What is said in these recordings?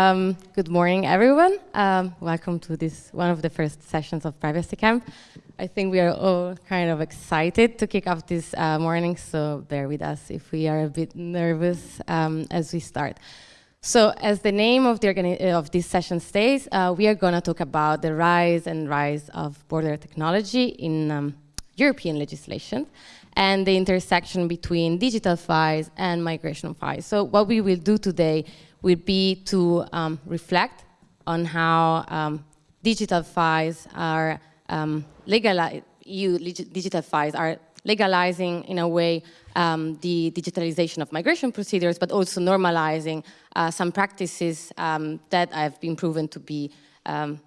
Um, good morning, everyone. Um, welcome to this one of the first sessions of Privacy Camp. I think we are all kind of excited to kick off this uh, morning, so bear with us if we are a bit nervous um, as we start. So as the name of, the of this session states, uh, we are going to talk about the rise and rise of border technology in um, European legislation and the intersection between digital files and migration files. So what we will do today will be to um, reflect on how um, digital files are um, legalized, EU digital files are legalizing in a way um, the digitalization of migration procedures, but also normalizing uh, some practices um, that have been proven to be um,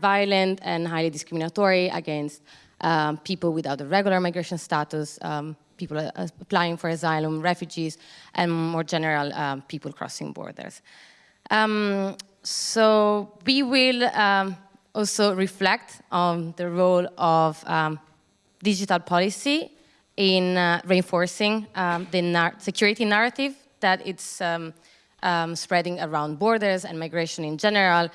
violent and highly discriminatory against um, people without a regular migration status, um, people uh, applying for asylum, refugees, and more general um, people crossing borders. Um, so we will um, also reflect on the role of um, digital policy in uh, reinforcing the nar security narrative that it's spreading around borders and migration in general,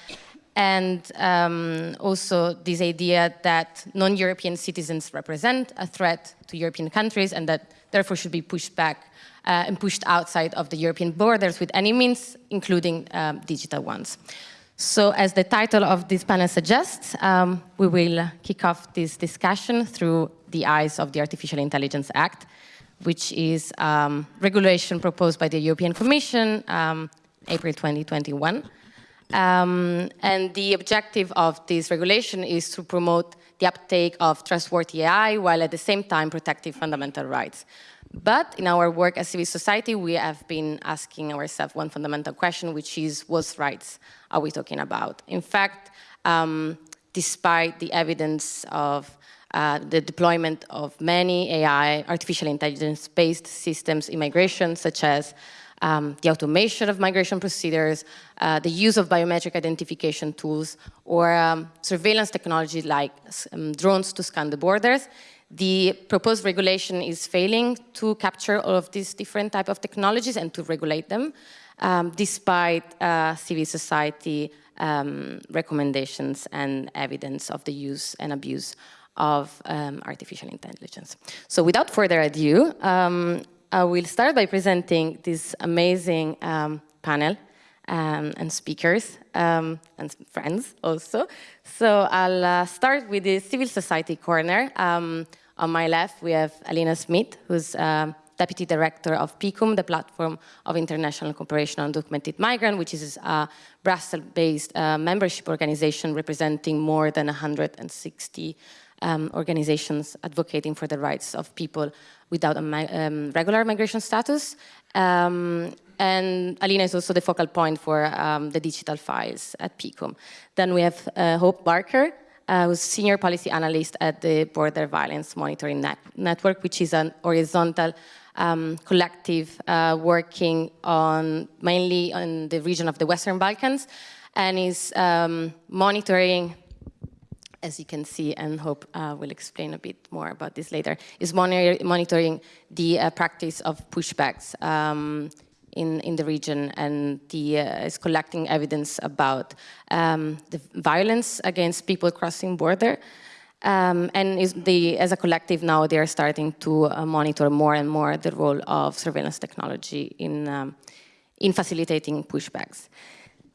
and um, also this idea that non-European citizens represent a threat to European countries and that therefore should be pushed back uh, and pushed outside of the European borders with any means, including um, digital ones. So as the title of this panel suggests, um, we will kick off this discussion through the eyes of the Artificial Intelligence Act, which is um, regulation proposed by the European Commission, um, April 2021, um, and the objective of this regulation is to promote the uptake of trustworthy AI while at the same time protecting fundamental rights. But in our work as civil society, we have been asking ourselves one fundamental question, which is what rights are we talking about? In fact, um, despite the evidence of uh, the deployment of many AI, artificial intelligence-based systems in migration, such as um, the automation of migration procedures, uh, the use of biometric identification tools, or um, surveillance technology like um, drones to scan the borders. The proposed regulation is failing to capture all of these different type of technologies and to regulate them, um, despite uh, civil society um, recommendations and evidence of the use and abuse of um, artificial intelligence. So without further ado, um, I will start by presenting this amazing um, panel um, and speakers um, and friends also. So I'll uh, start with the civil society corner. Um, on my left, we have Alina Smith, who's uh, Deputy Director of PICUM, the Platform of International Cooperation on Documented Migrant, which is a Brussels-based uh, membership organization representing more than 160 um, organizations advocating for the rights of people without a um, regular migration status. Um, and Alina is also the focal point for um, the digital files at PICUM. Then we have uh, Hope Barker, uh, who's senior policy analyst at the Border Violence Monitoring Net Network, which is an horizontal um, collective uh, working on mainly on the region of the Western Balkans and is um, monitoring as you can see, and Hope uh, will explain a bit more about this later, is monitor monitoring the uh, practice of pushbacks um, in, in the region and the, uh, is collecting evidence about um, the violence against people crossing border. Um, and the, as a collective now, they are starting to uh, monitor more and more the role of surveillance technology in, um, in facilitating pushbacks.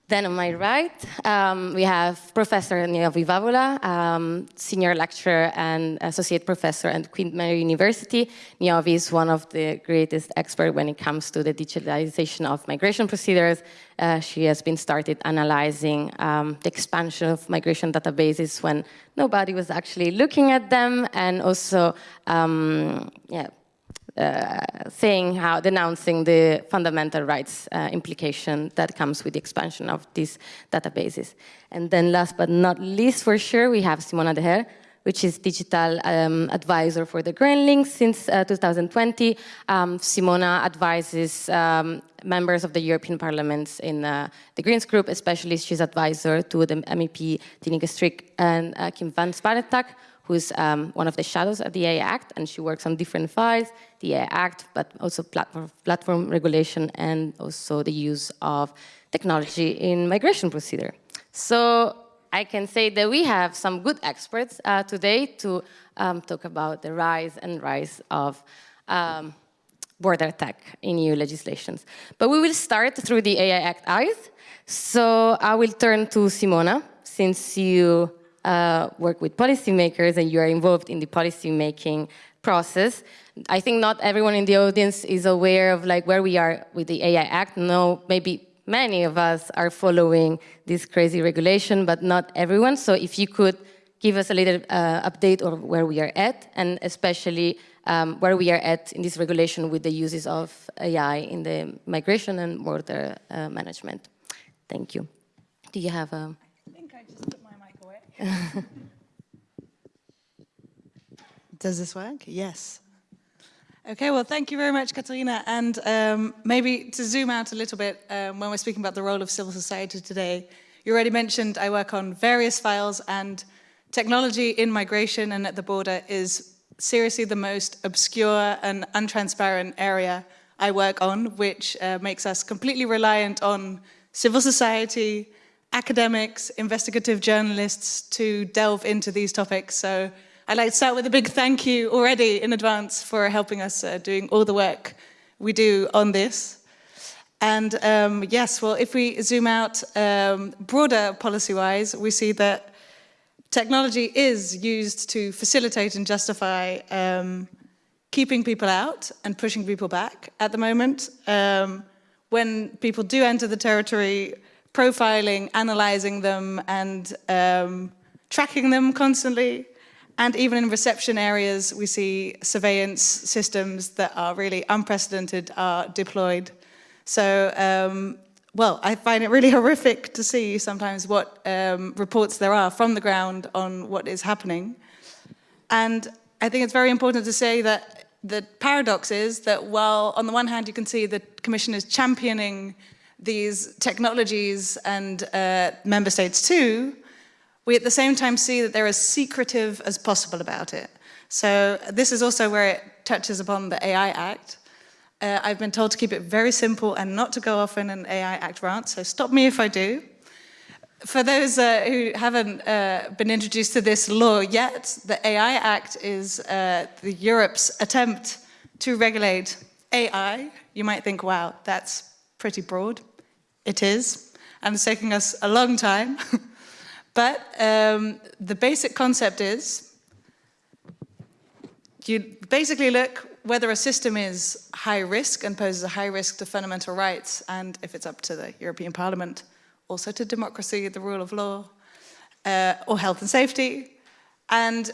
Then on my right, um, we have Professor Niovi Vavoula, um, Senior Lecturer and Associate Professor at Queen Mary University. Niovi is one of the greatest experts when it comes to the digitalization of migration procedures. Uh, she has been started analyzing um, the expansion of migration databases when nobody was actually looking at them and also um, yeah, saying how, denouncing the fundamental rights uh, implication that comes with the expansion of these databases. And then last but not least, for sure, we have Simona de Heer, which is digital um, advisor for the Green Link since uh, 2020. Um, Simona advises um, members of the European Parliament in uh, the Greens group, especially she's advisor to the MEP Tineke Strik and uh, Kim van Sparrentak, who's um, one of the shadows of the AI Act, and she works on different files, the AI Act, but also platform, platform regulation and also the use of technology in migration procedure. So I can say that we have some good experts uh, today to um, talk about the rise and rise of um, border tech in EU legislations. But we will start through the AI Act eyes. So I will turn to Simona, since you uh, work with policymakers and you are involved in the policy making process. I think not everyone in the audience is aware of like where we are with the AI Act. No, maybe many of us are following this crazy regulation, but not everyone. So if you could give us a little uh, update of where we are at, and especially um, where we are at in this regulation with the uses of AI in the migration and border uh, management. Thank you. Do you have a... I think I just put my mic away. Does this work? Yes. Okay, well, thank you very much, Katarina. And um, maybe to zoom out a little bit um, when we're speaking about the role of civil society today, you already mentioned I work on various files and technology in migration and at the border is seriously the most obscure and untransparent area I work on, which uh, makes us completely reliant on civil society, academics, investigative journalists to delve into these topics. So I'd like to start with a big thank you already in advance for helping us uh, doing all the work we do on this. And um, yes, well, if we zoom out um, broader policy-wise, we see that technology is used to facilitate and justify um, keeping people out and pushing people back at the moment. Um, when people do enter the territory, profiling, analyzing them and um, tracking them constantly, and even in reception areas, we see surveillance systems that are really unprecedented are deployed. So, um, well, I find it really horrific to see sometimes what um, reports there are from the ground on what is happening. And I think it's very important to say that the paradox is that while on the one hand you can see the Commission is championing these technologies and uh, member states too, we at the same time see that they're as secretive as possible about it. So this is also where it touches upon the AI Act. Uh, I've been told to keep it very simple and not to go off in an AI Act rant, so stop me if I do. For those uh, who haven't uh, been introduced to this law yet, the AI Act is uh, the Europe's attempt to regulate AI. You might think, wow, that's pretty broad. It is, and it's taking us a long time. But um, the basic concept is you basically look whether a system is high risk and poses a high risk to fundamental rights, and if it's up to the European Parliament, also to democracy, the rule of law, uh, or health and safety. And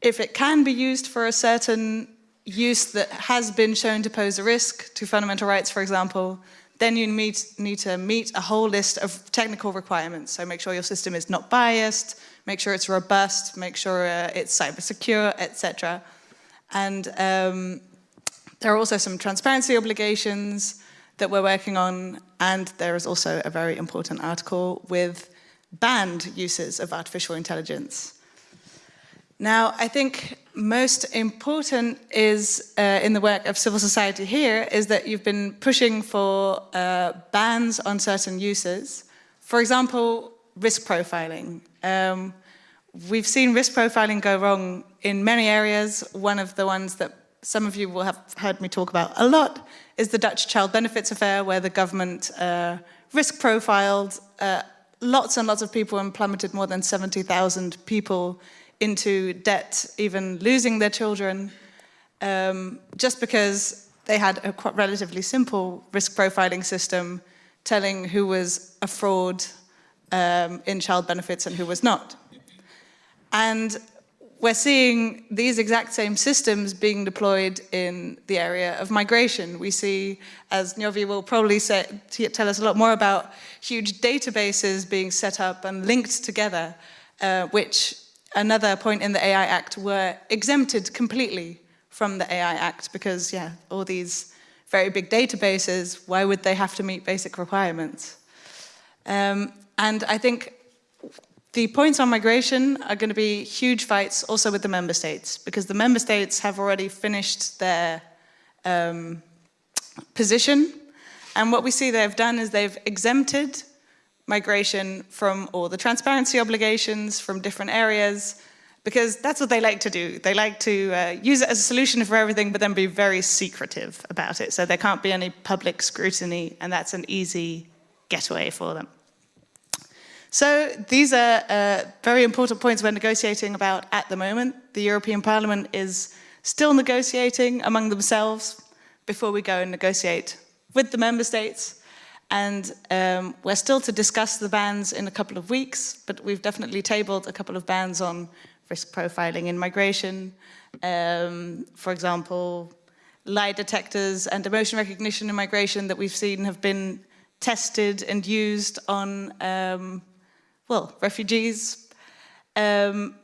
if it can be used for a certain use that has been shown to pose a risk to fundamental rights, for example, then you meet, need to meet a whole list of technical requirements. So make sure your system is not biased, make sure it's robust, make sure uh, it's cyber secure, etc. And um, there are also some transparency obligations that we're working on, and there is also a very important article with banned uses of artificial intelligence. Now, I think most important is uh, in the work of civil society here is that you've been pushing for uh, bans on certain uses. For example, risk profiling. Um, we've seen risk profiling go wrong in many areas. One of the ones that some of you will have heard me talk about a lot is the Dutch child benefits affair where the government uh, risk profiled uh, lots and lots of people and plummeted more than 70,000 people into debt, even losing their children, um, just because they had a quite relatively simple risk profiling system telling who was a fraud um, in child benefits and who was not. And we're seeing these exact same systems being deployed in the area of migration. We see, as Niovi will probably say, tell us a lot more about, huge databases being set up and linked together, uh, which another point in the AI Act were exempted completely from the AI Act because, yeah, all these very big databases, why would they have to meet basic requirements? Um, and I think the points on migration are going to be huge fights also with the member states because the member states have already finished their um, position And what we see they've done is they've exempted migration from all the transparency obligations from different areas, because that's what they like to do. They like to uh, use it as a solution for everything, but then be very secretive about it. So there can't be any public scrutiny, and that's an easy getaway for them. So these are uh, very important points we're negotiating about at the moment. The European Parliament is still negotiating among themselves before we go and negotiate with the member states. And um, we're still to discuss the bans in a couple of weeks, but we've definitely tabled a couple of bans on risk profiling in migration. Um, for example, lie detectors and emotion recognition in migration that we've seen have been tested and used on, um, well, refugees. Um,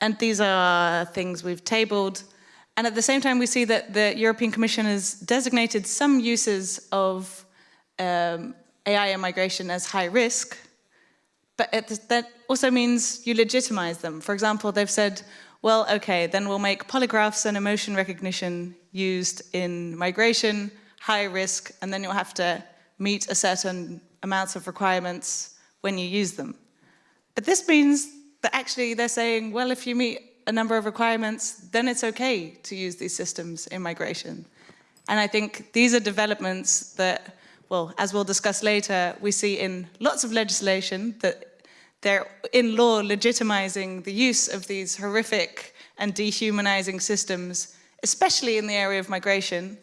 and these are things we've tabled. And at the same time, we see that the European Commission has designated some uses of um, AI and migration as high risk, but it, that also means you legitimize them. For example, they've said, well, okay, then we'll make polygraphs and emotion recognition used in migration, high risk, and then you'll have to meet a certain amounts of requirements when you use them. But this means that actually they're saying, well, if you meet a number of requirements, then it's okay to use these systems in migration. And I think these are developments that well, as we'll discuss later, we see in lots of legislation that they're in law legitimizing the use of these horrific and dehumanizing systems, especially in the area of migration.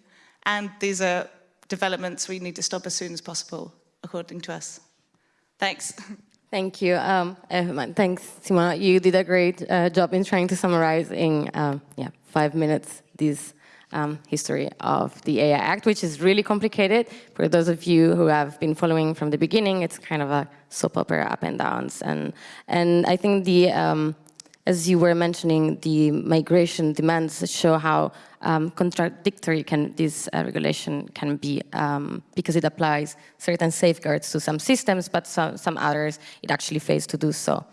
And these are developments we need to stop as soon as possible, according to us. Thanks. Thank you. Um, thanks, Simona. You did a great uh, job in trying to summarize in uh, yeah, five minutes these um, history of the AI Act, which is really complicated. For those of you who have been following from the beginning, it's kind of a soap opera up and downs. And, and I think the, um, as you were mentioning, the migration demands show how um, contradictory can this uh, regulation can be um, because it applies certain safeguards to some systems, but some, some others it actually fails to do so.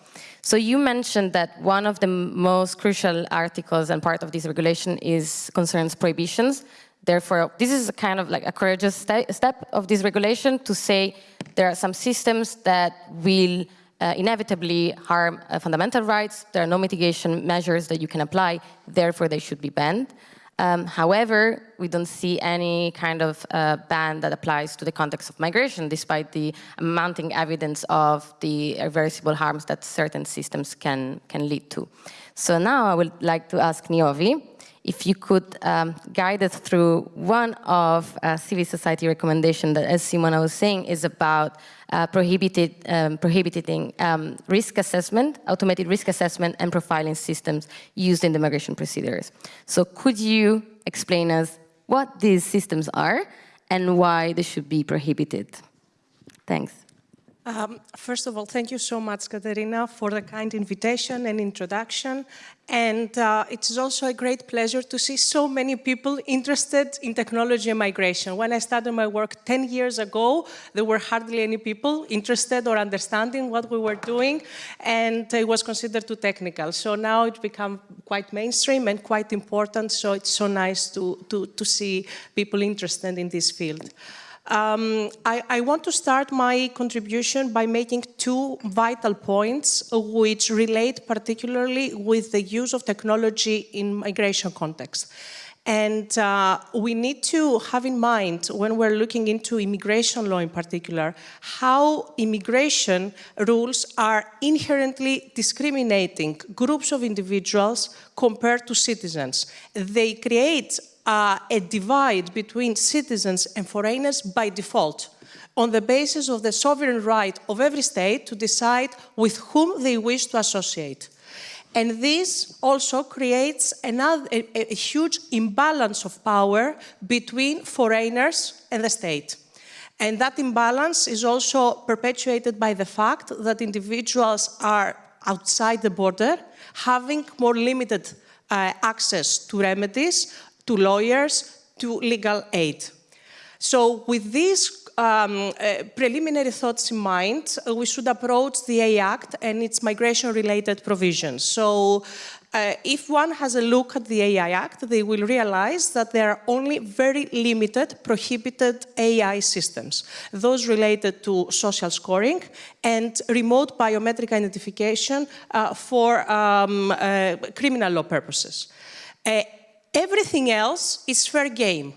So you mentioned that one of the most crucial articles and part of this regulation is concerns prohibitions. Therefore, this is a kind of like a courageous step of this regulation to say there are some systems that will uh, inevitably harm uh, fundamental rights. There are no mitigation measures that you can apply, therefore they should be banned. Um, however, we don't see any kind of uh, ban that applies to the context of migration, despite the mounting evidence of the irreversible harms that certain systems can, can lead to. So now I would like to ask Niovi if you could um, guide us through one of uh, civil society recommendation that, as Simona was saying, is about uh, prohibited, um, prohibiting um, risk assessment, automated risk assessment and profiling systems used in the migration procedures. So could you explain us what these systems are and why they should be prohibited? Thanks. Um, first of all, thank you so much, Katerina, for the kind invitation and introduction. And uh, it is also a great pleasure to see so many people interested in technology and migration. When I started my work 10 years ago, there were hardly any people interested or understanding what we were doing, and it was considered too technical. So now it's become quite mainstream and quite important, so it's so nice to, to, to see people interested in this field. Um, I, I, want to start my contribution by making two vital points which relate particularly with the use of technology in migration context. And uh, we need to have in mind, when we're looking into immigration law in particular, how immigration rules are inherently discriminating groups of individuals compared to citizens. They create uh, a divide between citizens and foreigners by default on the basis of the sovereign right of every state to decide with whom they wish to associate. And this also creates another, a, a huge imbalance of power between foreigners and the state. And that imbalance is also perpetuated by the fact that individuals are outside the border, having more limited uh, access to remedies, to lawyers, to legal aid. So with these um, uh, preliminary thoughts in mind, uh, we should approach the AI Act and its migration-related provisions. So uh, if one has a look at the AI Act, they will realize that there are only very limited prohibited AI systems, those related to social scoring and remote biometric identification uh, for um, uh, criminal law purposes. Everything else is fair game.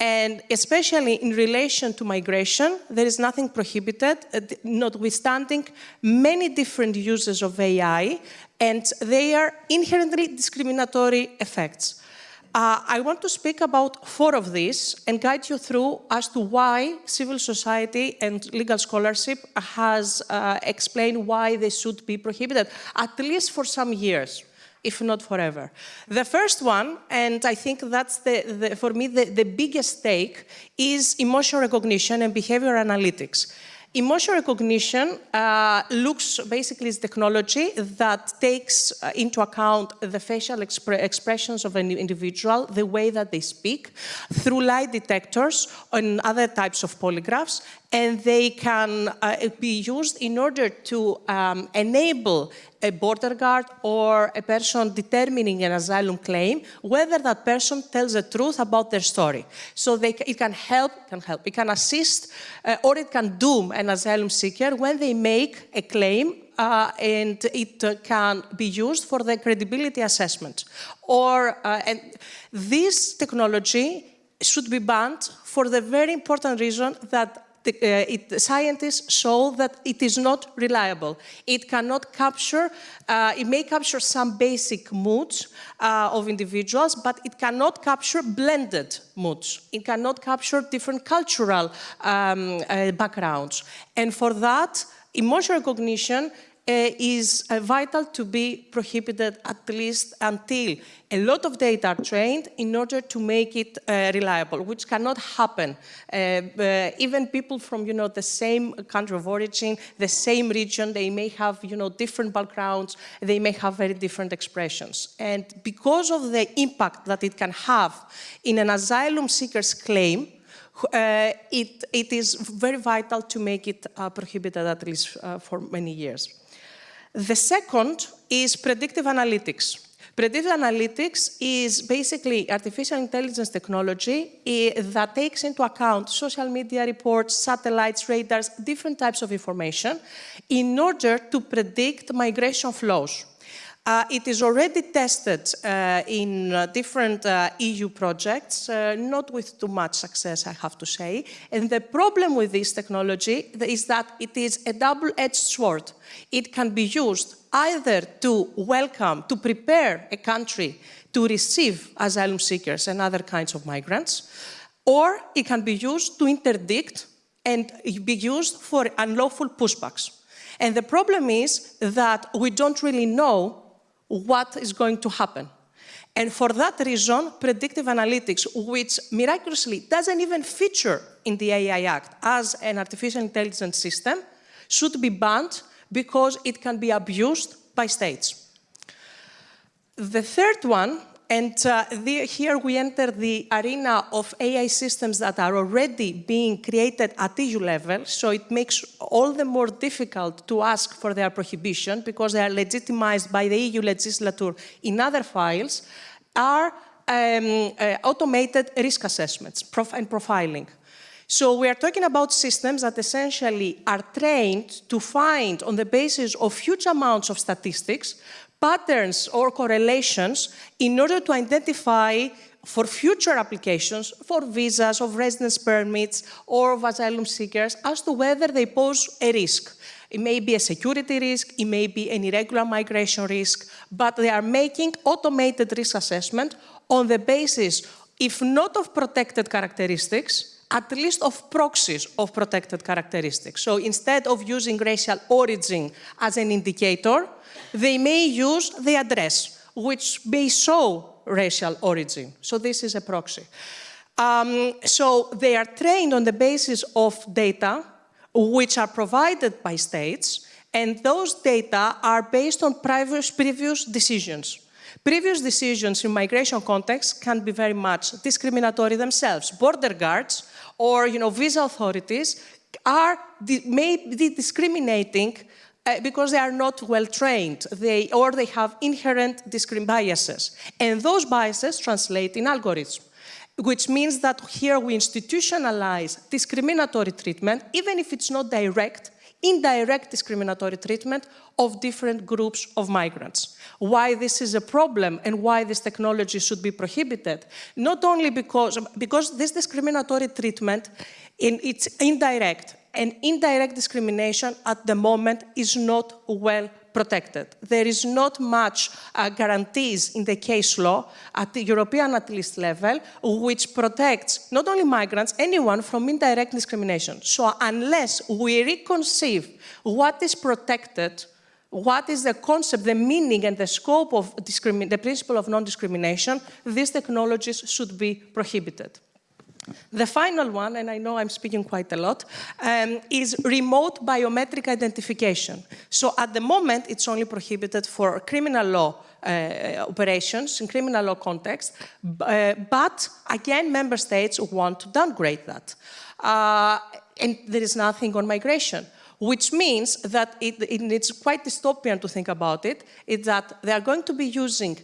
And especially in relation to migration, there is nothing prohibited, uh, notwithstanding many different uses of AI, and they are inherently discriminatory effects. Uh, I want to speak about four of these and guide you through as to why civil society and legal scholarship has uh, explained why they should be prohibited, at least for some years if not forever. The first one, and I think that's the, the for me the, the biggest stake, is emotion recognition and behavior analytics. Emotion recognition uh, looks basically as technology that takes uh, into account the facial expre expressions of an individual, the way that they speak, through lie detectors and other types of polygraphs, and they can uh, be used in order to um, enable a border guard or a person determining an asylum claim whether that person tells the truth about their story. So they, it can help, can help, it can assist, uh, or it can doom an asylum seeker when they make a claim uh, and it uh, can be used for the credibility assessment. Or, uh, and this technology should be banned for the very important reason that the, uh, it, scientists show that it is not reliable. It cannot capture, uh, it may capture some basic moods uh, of individuals, but it cannot capture blended moods. It cannot capture different cultural um, uh, backgrounds. And for that, emotion recognition uh, is uh, vital to be prohibited at least until a lot of data are trained in order to make it uh, reliable, which cannot happen. Uh, uh, even people from, you know, the same country of origin, the same region, they may have, you know, different backgrounds, they may have very different expressions. And because of the impact that it can have in an asylum seeker's claim, uh, it, it is very vital to make it uh, prohibited at least uh, for many years. The second is predictive analytics. Predictive analytics is basically artificial intelligence technology eh, that takes into account social media reports, satellites, radars, different types of information in order to predict migration flows. Uh, it is already tested uh, in uh, different uh, EU projects, uh, not with too much success, I have to say. And the problem with this technology is that it is a double-edged sword. It can be used either to welcome, to prepare a country to receive asylum seekers and other kinds of migrants, or it can be used to interdict and be used for unlawful pushbacks. And the problem is that we don't really know what is going to happen. And for that reason, predictive analytics, which miraculously doesn't even feature in the AI Act as an artificial intelligence system, should be banned because it can be abused by states. The third one and uh, the, here we enter the arena of AI systems that are already being created at EU level, so it makes all the more difficult to ask for their prohibition because they are legitimized by the EU legislature in other files, are um, uh, automated risk assessments prof and profiling. So we are talking about systems that essentially are trained to find, on the basis of huge amounts of statistics, patterns or correlations in order to identify for future applications, for visas, of residence permits, or of asylum seekers, as to whether they pose a risk. It may be a security risk, it may be an irregular migration risk, but they are making automated risk assessment on the basis, if not of protected characteristics, at least of proxies of protected characteristics. So instead of using racial origin as an indicator, they may use the address, which may show racial origin. So this is a proxy. Um, so they are trained on the basis of data which are provided by states, and those data are based on previous, previous decisions. Previous decisions in migration context can be very much discriminatory themselves. Border guards or you know, visa authorities are may be discriminating uh, because they are not well trained, they, or they have inherent biases. And those biases translate in algorithms which means that here we institutionalize discriminatory treatment, even if it's not direct, indirect discriminatory treatment of different groups of migrants. Why this is a problem and why this technology should be prohibited, not only because, because this discriminatory treatment, in, it's indirect, and indirect discrimination at the moment is not well protected. There is not much uh, guarantees in the case law at the European at least level, which protects not only migrants, anyone from indirect discrimination. So unless we reconceive what is protected, what is the concept, the meaning and the scope of the principle of non-discrimination, these technologies should be prohibited. The final one, and I know I'm speaking quite a lot, um, is remote biometric identification. So at the moment, it's only prohibited for criminal law uh, operations in criminal law context, uh, but again, member states want to downgrade that. Uh, and there is nothing on migration which means that it, it, it's quite dystopian to think about it, is that they are going to be using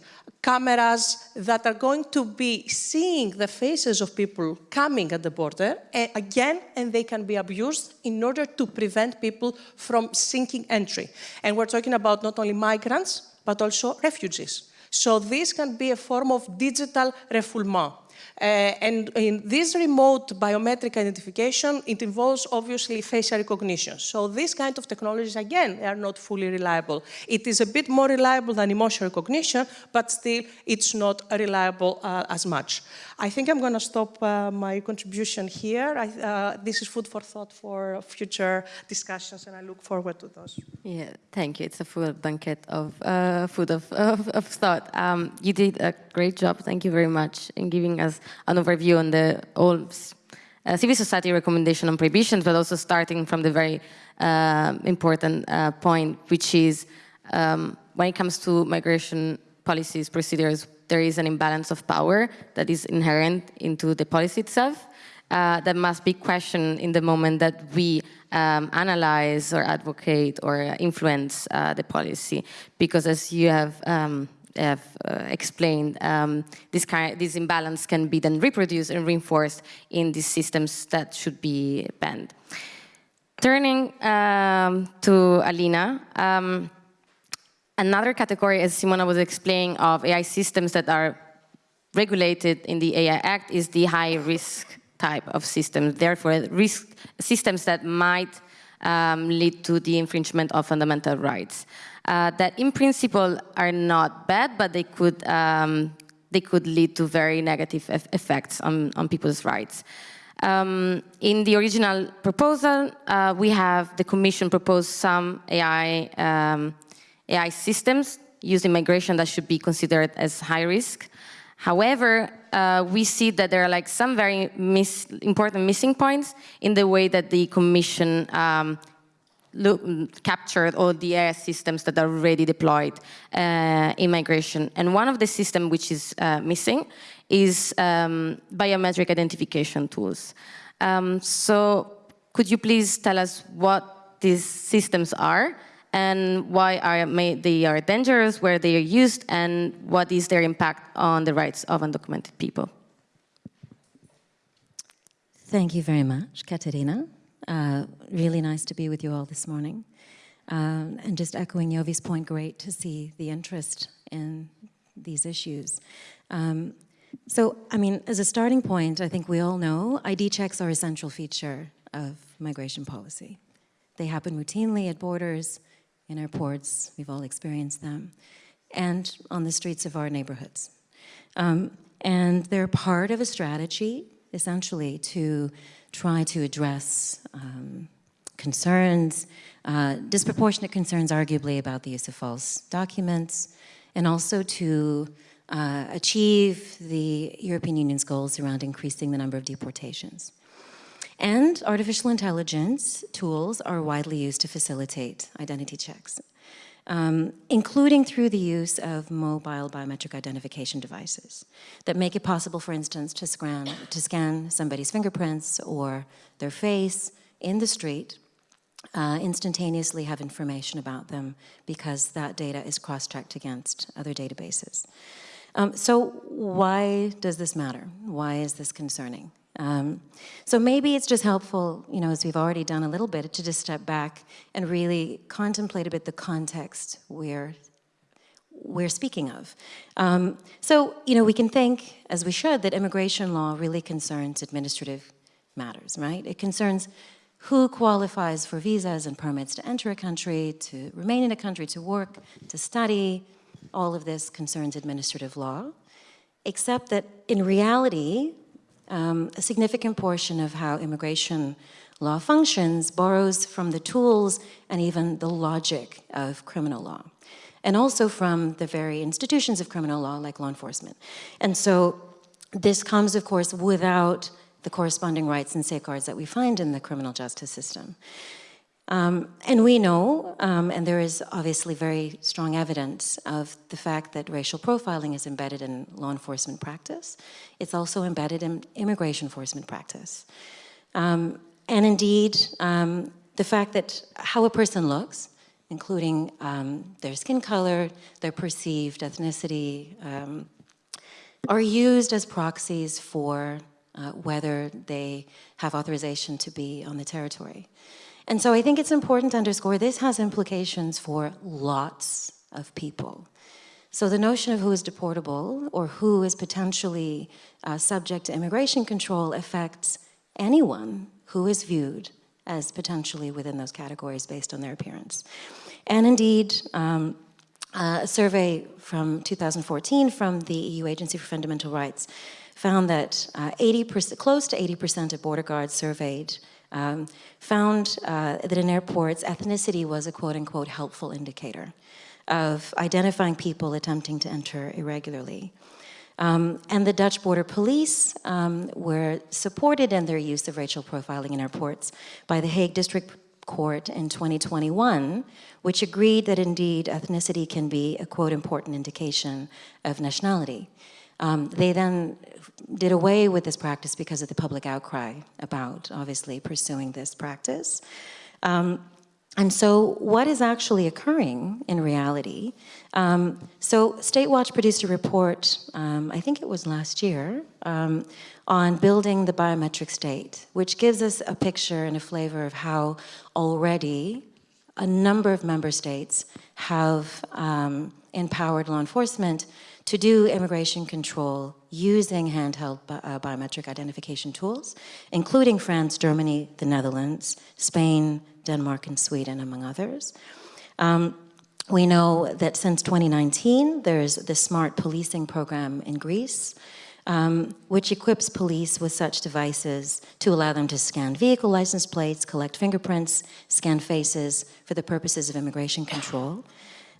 cameras that are going to be seeing the faces of people coming at the border eh, again, and they can be abused in order to prevent people from seeking entry. And we're talking about not only migrants, but also refugees. So this can be a form of digital refoulement. Uh, and in this remote biometric identification, it involves obviously facial recognition. So these kind of technologies, again, are not fully reliable. It is a bit more reliable than emotion recognition, but still it's not reliable uh, as much. I think I'm going to stop uh, my contribution here. I, this is food for thought for future discussions, and I look forward to those. Yeah, thank you. It's a full banquet of uh, food of, of, of thought. Um, you did a great job. Thank you very much in giving us an overview on the all uh, civil society recommendation on prohibitions, but also starting from the very uh, important uh, point, which is um, when it comes to migration policies, procedures, there is an imbalance of power that is inherent into the policy itself uh, that must be questioned in the moment that we um, analyze or advocate or influence uh, the policy. Because as you have, um, have uh, explained, um, this, kind, this imbalance can be then reproduced and reinforced in these systems that should be banned. Turning um, to Alina, um, Another category, as Simona was explaining, of AI systems that are regulated in the AI Act is the high-risk type of systems. Therefore, risk systems that might um, lead to the infringement of fundamental rights. Uh, that in principle are not bad, but they could um, they could lead to very negative effects on, on people's rights. Um, in the original proposal, uh, we have the Commission proposed some AI um, AI systems used in migration that should be considered as high risk. However, uh, we see that there are like some very important missing points in the way that the Commission um, look, captured all the AI systems that are already deployed uh, in migration. And one of the systems which is uh, missing is um, biometric identification tools. Um, so could you please tell us what these systems are and why are they are dangerous, where they are used, and what is their impact on the rights of undocumented people. Thank you very much, Katerina. Uh, really nice to be with you all this morning. Um, and just echoing Niovi's point, great to see the interest in these issues. Um, so, I mean, as a starting point, I think we all know ID checks are a central feature of migration policy. They happen routinely at borders, in our ports, we've all experienced them, and on the streets of our neighborhoods. Um, and they're part of a strategy, essentially, to try to address um, concerns, uh, disproportionate concerns, arguably, about the use of false documents, and also to uh, achieve the European Union's goals around increasing the number of deportations. And artificial intelligence tools are widely used to facilitate identity checks. Um, including through the use of mobile biometric identification devices that make it possible, for instance, to scan, to scan somebody's fingerprints or their face in the street, uh, instantaneously have information about them because that data is cross-checked against other databases. Um, so why does this matter? Why is this concerning? Um, so maybe it's just helpful, you know, as we've already done a little bit, to just step back and really contemplate a bit the context we're, we're speaking of. Um, so, you know, we can think, as we should, that immigration law really concerns administrative matters, right? It concerns who qualifies for visas and permits to enter a country, to remain in a country, to work, to study. All of this concerns administrative law, except that in reality, um, a significant portion of how immigration law functions borrows from the tools and even the logic of criminal law, and also from the very institutions of criminal law like law enforcement. And so this comes, of course, without the corresponding rights and safeguards that we find in the criminal justice system. Um, and we know, um, and there is obviously very strong evidence of the fact that racial profiling is embedded in law enforcement practice. It's also embedded in immigration enforcement practice. Um, and indeed, um, the fact that how a person looks, including um, their skin color, their perceived ethnicity, um, are used as proxies for uh, whether they have authorization to be on the territory. And so I think it's important to underscore this has implications for lots of people. So the notion of who is deportable or who is potentially uh, subject to immigration control affects anyone who is viewed as potentially within those categories based on their appearance. And indeed, um, uh, a survey from 2014 from the EU Agency for Fundamental Rights found that 80%, uh, close to 80% of border guards surveyed um, found uh, that in airports, ethnicity was a quote-unquote helpful indicator of identifying people attempting to enter irregularly. Um, and the Dutch border police um, were supported in their use of racial profiling in airports by the Hague District Court in 2021, which agreed that indeed ethnicity can be a quote important indication of nationality. Um, they then did away with this practice because of the public outcry about obviously pursuing this practice. Um, and so what is actually occurring in reality? Um, so Statewatch produced a report, um, I think it was last year, um, on building the biometric state, which gives us a picture and a flavor of how already a number of member states have um, empowered law enforcement to do immigration control using handheld bi uh, biometric identification tools, including France, Germany, the Netherlands, Spain, Denmark, and Sweden, among others. Um, we know that since 2019, there's the smart policing program in Greece, um, which equips police with such devices to allow them to scan vehicle license plates, collect fingerprints, scan faces for the purposes of immigration control.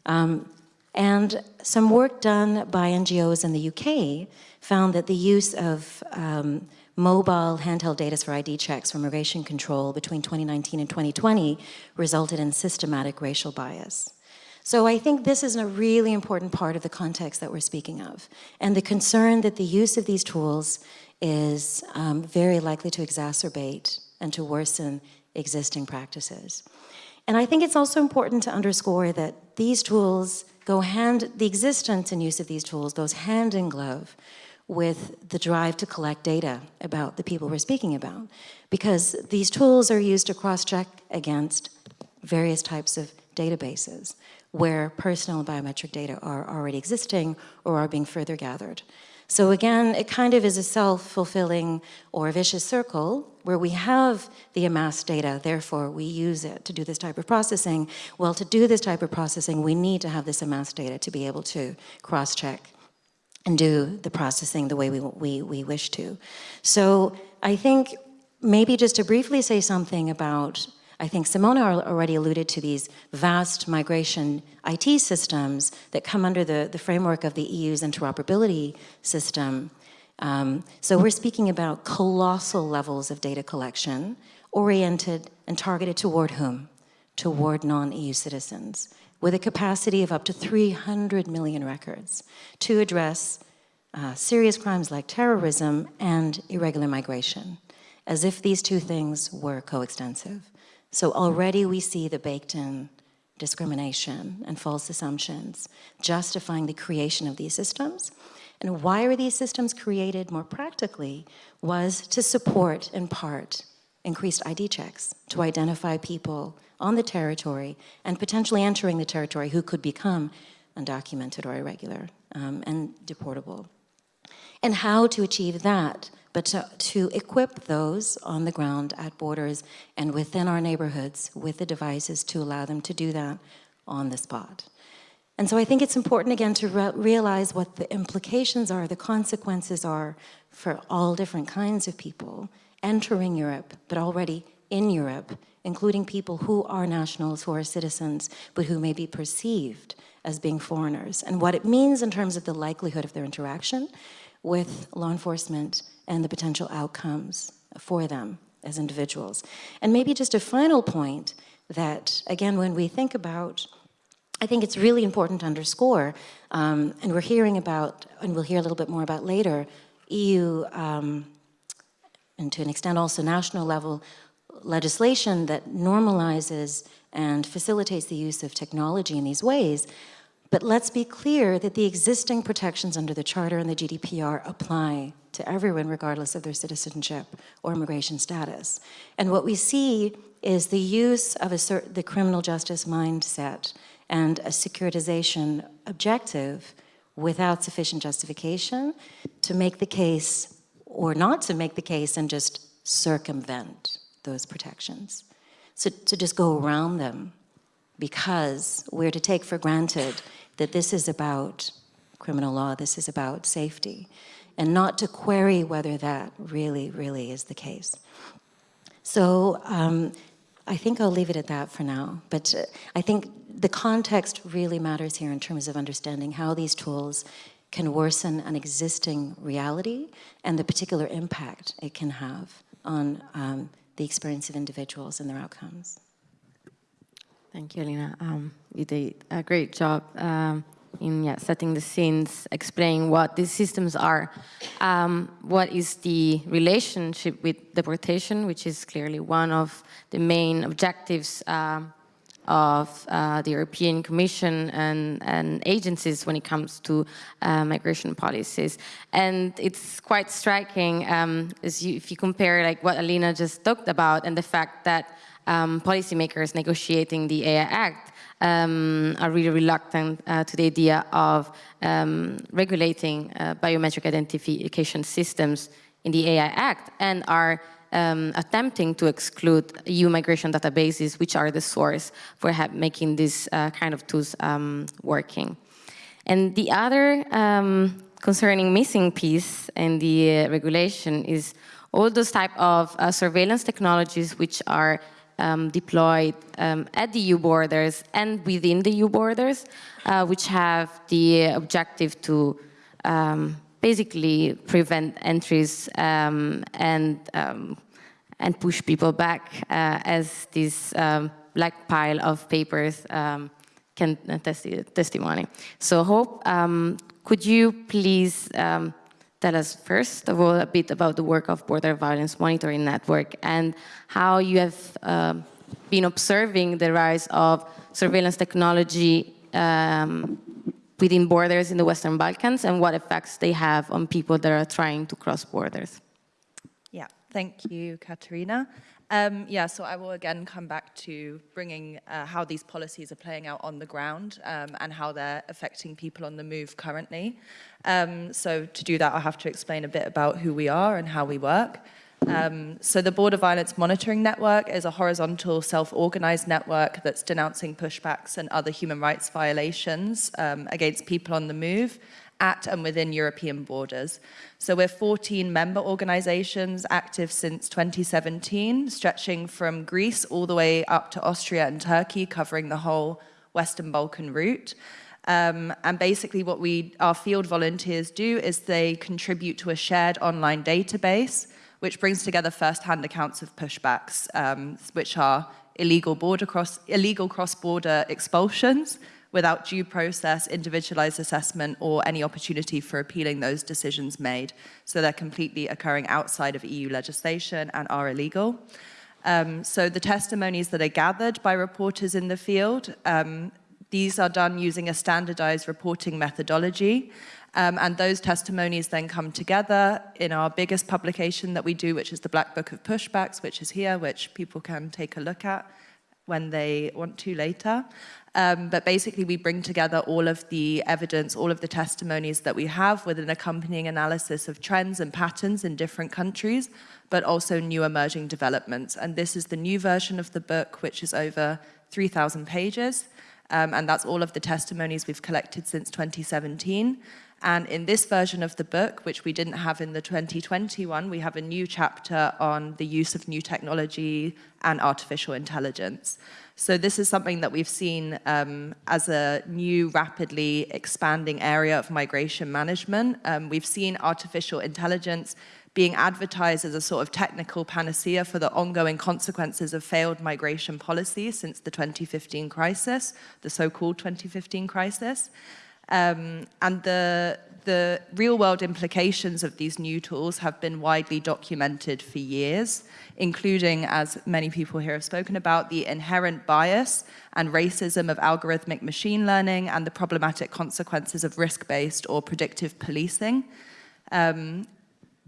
Um, and some work done by NGOs in the UK found that the use of um, mobile handheld data for ID checks for immigration control between 2019 and 2020 resulted in systematic racial bias. So I think this is a really important part of the context that we're speaking of. And the concern that the use of these tools is um, very likely to exacerbate and to worsen existing practices. And I think it's also important to underscore that these tools go hand, the existence and use of these tools goes hand in glove with the drive to collect data about the people we're speaking about. Because these tools are used to cross-check against various types of databases where personal biometric data are already existing or are being further gathered. So again, it kind of is a self-fulfilling or vicious circle where we have the amassed data, therefore we use it to do this type of processing. Well, to do this type of processing, we need to have this amassed data to be able to cross-check and do the processing the way we, we, we wish to. So I think maybe just to briefly say something about I think Simona already alluded to these vast migration IT systems that come under the, the framework of the EU's interoperability system. Um, so we're speaking about colossal levels of data collection oriented and targeted toward whom? toward non-EU citizens with a capacity of up to 300 million records to address uh, serious crimes like terrorism and irregular migration, as if these two things were coextensive. So already we see the baked-in discrimination and false assumptions justifying the creation of these systems. And why are these systems created more practically was to support, in part, increased ID checks to identify people on the territory and potentially entering the territory who could become undocumented or irregular um, and deportable. And how to achieve that, but to, to equip those on the ground at borders and within our neighborhoods with the devices to allow them to do that on the spot. And so I think it's important again to re realize what the implications are, the consequences are for all different kinds of people entering Europe, but already in Europe, including people who are nationals, who are citizens, but who may be perceived as being foreigners, and what it means in terms of the likelihood of their interaction with law enforcement and the potential outcomes for them as individuals. And maybe just a final point that, again, when we think about I think it's really important to underscore, um, and we're hearing about, and we'll hear a little bit more about later, EU, um, and to an extent also national level, legislation that normalizes and facilitates the use of technology in these ways. But let's be clear that the existing protections under the Charter and the GDPR apply to everyone regardless of their citizenship or immigration status. And what we see is the use of a the criminal justice mindset and a securitization objective without sufficient justification to make the case or not to make the case and just circumvent those protections. So to just go around them because we're to take for granted that this is about criminal law, this is about safety, and not to query whether that really, really is the case. So um, I think I'll leave it at that for now. But uh, I think the context really matters here in terms of understanding how these tools can worsen an existing reality and the particular impact it can have on um, the experience of individuals and their outcomes. Thank you, Alina. Um, you did a great job um, in yeah, setting the scenes, explaining what these systems are, um, what is the relationship with deportation, which is clearly one of the main objectives um, of uh, the European Commission and, and, agencies when it comes to uh, migration policies. And it's quite striking um, you, if you compare like what Alina just talked about and the fact that um, policymakers negotiating the AI Act um, are really reluctant uh, to the idea of um, regulating uh, biometric identification systems in the AI Act and are um, attempting to exclude EU migration databases, which are the source for making these uh, kind of tools um, working. And the other um, concerning missing piece in the uh, regulation is all those type of uh, surveillance technologies which are um, deployed um, at the EU borders and within the EU borders, uh, which have the objective to um, basically prevent entries um, and um, and push people back uh, as this black pile of papers can testi testimony. So Hope, could you please tell us first of all a bit about the work of Border Violence Monitoring Network and how you have uh, been observing the rise of surveillance technology um, within borders in the Western Balkans and what effects they have on people that are trying to cross borders. Yeah, thank you, Katerina. Um, yeah, so I will again come back to bringing uh, how these policies are playing out on the ground um, and how they're affecting people on the move currently. Um, so to do that, I'll have to explain a bit about who we are and how we work. Um, so the Border Violence Monitoring Network is a horizontal self-organized network that's denouncing pushbacks and other human rights violations um, against people on the move at and within European borders. So we're 14 member organizations active since 2017, stretching from Greece all the way up to Austria and Turkey, covering the whole Western Balkan route. Um, and basically what we, our field volunteers do is they contribute to a shared online database, which brings together first-hand accounts of pushbacks, um, which are illegal border cross illegal cross-border expulsions without due process, individualized assessment, or any opportunity for appealing those decisions made. So they're completely occurring outside of EU legislation and are illegal. Um, so the testimonies that are gathered by reporters in the field, um, these are done using a standardized reporting methodology. Um, and those testimonies then come together in our biggest publication that we do, which is the Black Book of Pushbacks, which is here, which people can take a look at when they want to later. Um, but basically, we bring together all of the evidence, all of the testimonies that we have with an accompanying analysis of trends and patterns in different countries, but also new emerging developments. And this is the new version of the book, which is over 3,000 pages. Um, and that's all of the testimonies we've collected since 2017. And in this version of the book, which we didn't have in the 2021, we have a new chapter on the use of new technology and artificial intelligence. So this is something that we've seen um, as a new, rapidly expanding area of migration management. Um, we've seen artificial intelligence being advertised as a sort of technical panacea for the ongoing consequences of failed migration policy since the 2015 crisis, the so-called 2015 crisis. Um, and the, the real world implications of these new tools have been widely documented for years, including, as many people here have spoken about, the inherent bias and racism of algorithmic machine learning and the problematic consequences of risk-based or predictive policing. Um,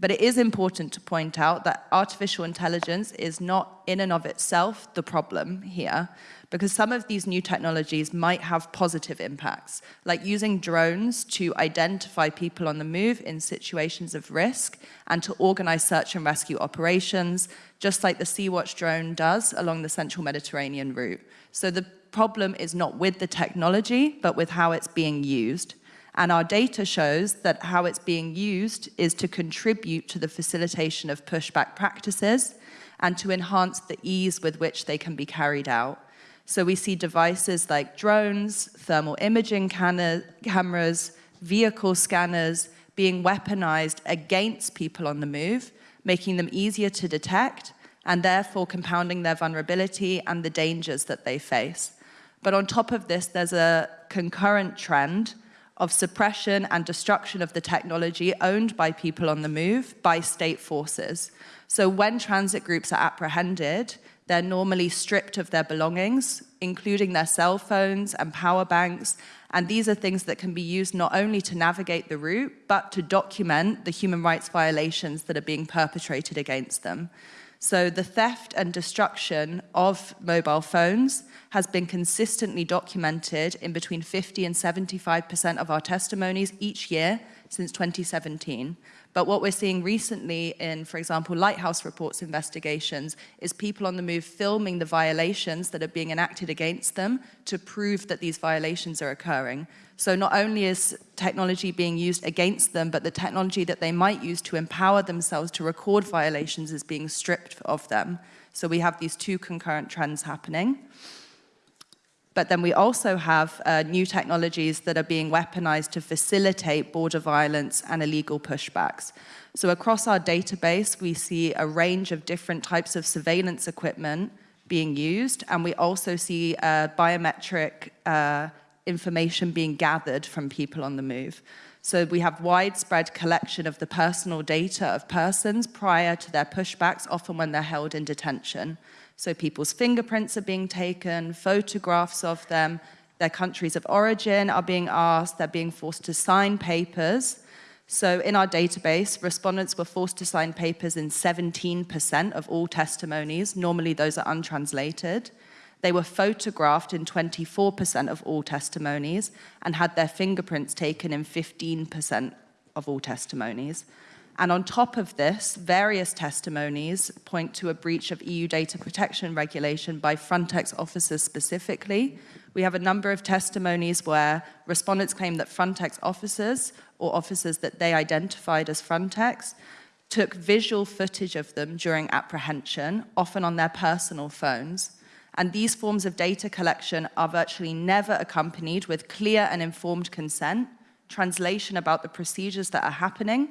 but it is important to point out that artificial intelligence is not in and of itself the problem here, because some of these new technologies might have positive impacts, like using drones to identify people on the move in situations of risk and to organize search and rescue operations, just like the Sea-Watch drone does along the central Mediterranean route. So the problem is not with the technology, but with how it's being used. And our data shows that how it's being used is to contribute to the facilitation of pushback practices and to enhance the ease with which they can be carried out. So we see devices like drones, thermal imaging cameras, vehicle scanners being weaponized against people on the move, making them easier to detect and therefore compounding their vulnerability and the dangers that they face. But on top of this, there's a concurrent trend of suppression and destruction of the technology owned by people on the move by state forces. So when transit groups are apprehended, they're normally stripped of their belongings, including their cell phones and power banks. And these are things that can be used not only to navigate the route, but to document the human rights violations that are being perpetrated against them. So the theft and destruction of mobile phones has been consistently documented in between 50 and 75% of our testimonies each year since 2017. But what we're seeing recently in, for example, Lighthouse Reports investigations is people on the move filming the violations that are being enacted against them to prove that these violations are occurring. So not only is technology being used against them, but the technology that they might use to empower themselves to record violations is being stripped of them. So we have these two concurrent trends happening. But then we also have uh, new technologies that are being weaponized to facilitate border violence and illegal pushbacks. So across our database, we see a range of different types of surveillance equipment being used, and we also see uh, biometric uh, information being gathered from people on the move. So we have widespread collection of the personal data of persons prior to their pushbacks, often when they're held in detention. So people's fingerprints are being taken, photographs of them, their countries of origin are being asked, they're being forced to sign papers. So in our database, respondents were forced to sign papers in 17% of all testimonies. Normally those are untranslated. They were photographed in 24% of all testimonies and had their fingerprints taken in 15% of all testimonies. And on top of this, various testimonies point to a breach of EU data protection regulation by Frontex officers specifically. We have a number of testimonies where respondents claim that Frontex officers or officers that they identified as Frontex took visual footage of them during apprehension, often on their personal phones. And these forms of data collection are virtually never accompanied with clear and informed consent, translation about the procedures that are happening,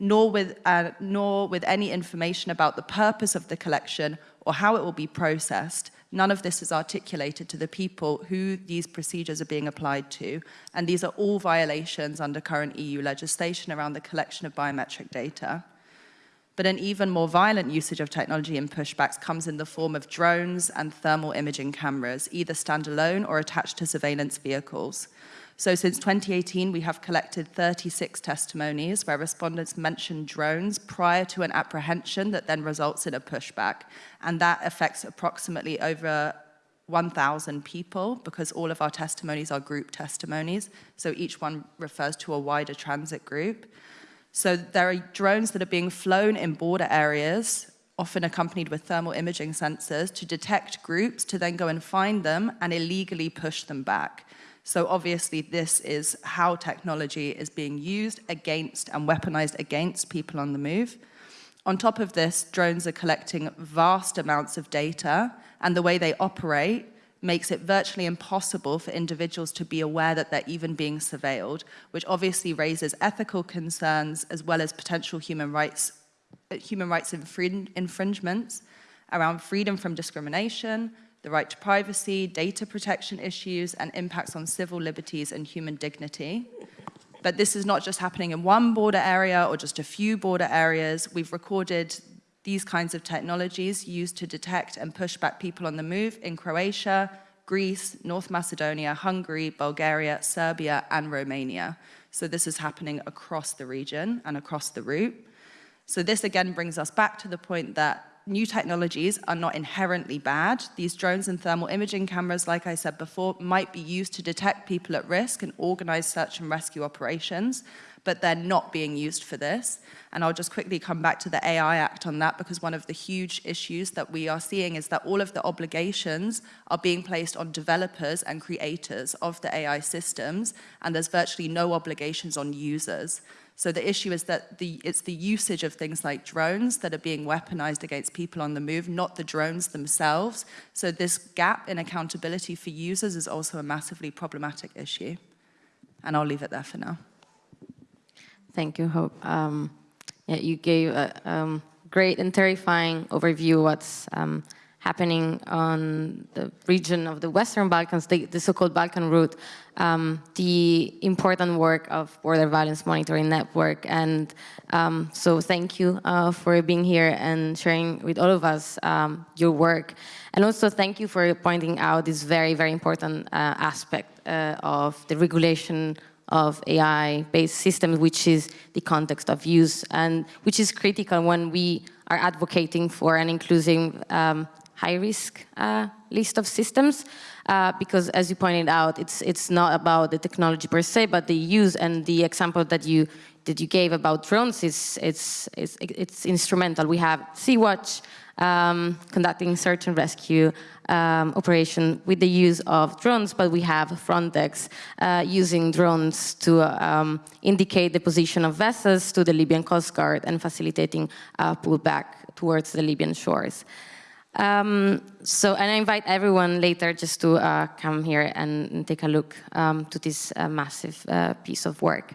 nor with, uh, nor with any information about the purpose of the collection or how it will be processed, None of this is articulated to the people who these procedures are being applied to, and these are all violations under current EU legislation around the collection of biometric data. But an even more violent usage of technology in pushbacks comes in the form of drones and thermal imaging cameras, either standalone or attached to surveillance vehicles. So since 2018, we have collected 36 testimonies where respondents mentioned drones prior to an apprehension that then results in a pushback. And that affects approximately over 1,000 people because all of our testimonies are group testimonies. So each one refers to a wider transit group. So there are drones that are being flown in border areas, often accompanied with thermal imaging sensors, to detect groups, to then go and find them and illegally push them back. So obviously this is how technology is being used against and weaponized against people on the move. On top of this, drones are collecting vast amounts of data and the way they operate makes it virtually impossible for individuals to be aware that they're even being surveilled, which obviously raises ethical concerns as well as potential human rights, human rights infringements around freedom from discrimination, the right to privacy, data protection issues, and impacts on civil liberties and human dignity. But this is not just happening in one border area or just a few border areas. We've recorded these kinds of technologies used to detect and push back people on the move in Croatia, Greece, North Macedonia, Hungary, Bulgaria, Serbia, and Romania. So this is happening across the region and across the route. So this again brings us back to the point that new technologies are not inherently bad. These drones and thermal imaging cameras, like I said before, might be used to detect people at risk and organize search and rescue operations, but they're not being used for this. And I'll just quickly come back to the AI Act on that because one of the huge issues that we are seeing is that all of the obligations are being placed on developers and creators of the AI systems, and there's virtually no obligations on users. So the issue is that the, it's the usage of things like drones that are being weaponized against people on the move, not the drones themselves. So this gap in accountability for users is also a massively problematic issue. And I'll leave it there for now. Thank you, Hope. Um, yeah, you gave a um, great and terrifying overview what's um, happening on the region of the Western Balkans, the, the so-called Balkan route, um, the important work of Border Violence Monitoring Network. And um, so thank you uh, for being here and sharing with all of us um, your work. And also thank you for pointing out this very, very important uh, aspect uh, of the regulation of AI-based systems, which is the context of use, and which is critical when we are advocating for an inclusive um, high-risk uh, list of systems, uh, because as you pointed out, it's it's not about the technology per se, but the use and the example that you that you gave about drones is it's it's, it's instrumental. We have Sea-Watch um, conducting search and rescue um, operation with the use of drones, but we have Frontex uh, using drones to um, indicate the position of vessels to the Libyan Coast Guard and facilitating uh, pullback towards the Libyan shores. Um, so, and I invite everyone later just to uh, come here and take a look um, to this uh, massive uh, piece of work.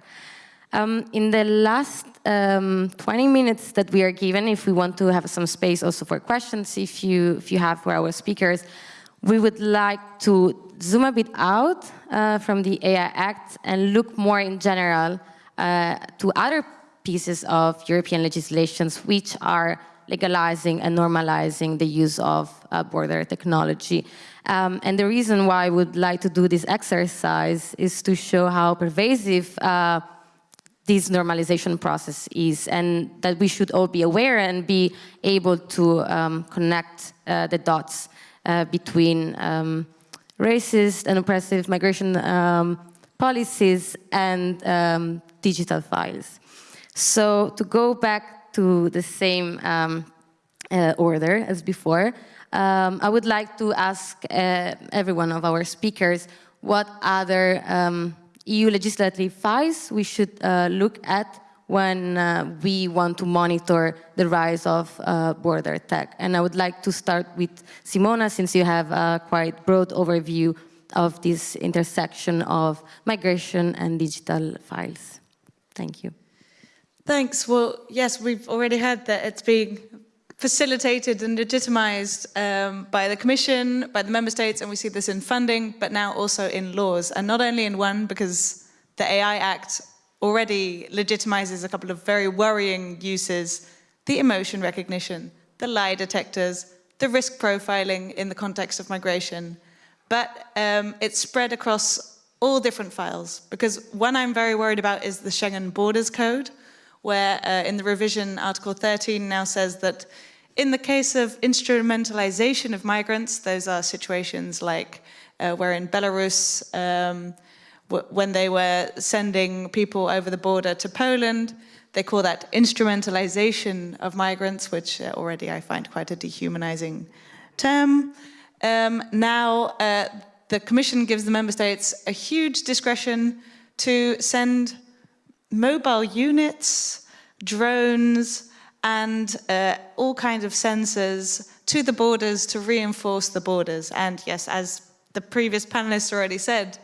Um, in the last um, 20 minutes that we are given, if we want to have some space also for questions, if you, if you have for our speakers, we would like to zoom a bit out uh, from the AI Act and look more in general uh, to other pieces of European legislations which are legalizing and normalizing the use of uh, border technology. Um, and the reason why I would like to do this exercise is to show how pervasive uh, this normalization process is and that we should all be aware and be able to um, connect uh, the dots uh, between um, racist and oppressive migration um, policies and um, digital files. So to go back to the same um, uh, order as before. Um, I would like to ask uh, every one of our speakers what other um, EU legislative files we should uh, look at when uh, we want to monitor the rise of uh, border tech. And I would like to start with Simona, since you have a quite broad overview of this intersection of migration and digital files. Thank you. Thanks. Well, yes, we've already heard that it's being facilitated and legitimized um, by the Commission, by the Member States, and we see this in funding, but now also in laws. And not only in one, because the AI Act already legitimizes a couple of very worrying uses, the emotion recognition, the lie detectors, the risk profiling in the context of migration. But um, it's spread across all different files, because one I'm very worried about is the Schengen Borders Code, where uh, in the revision, Article 13 now says that in the case of instrumentalization of migrants, those are situations like uh, where in Belarus, um, when they were sending people over the border to Poland, they call that instrumentalization of migrants, which uh, already I find quite a dehumanizing term. Um, now, uh, the Commission gives the Member States a huge discretion to send mobile units, drones, and uh, all kinds of sensors to the borders to reinforce the borders. And yes, as the previous panelists already said,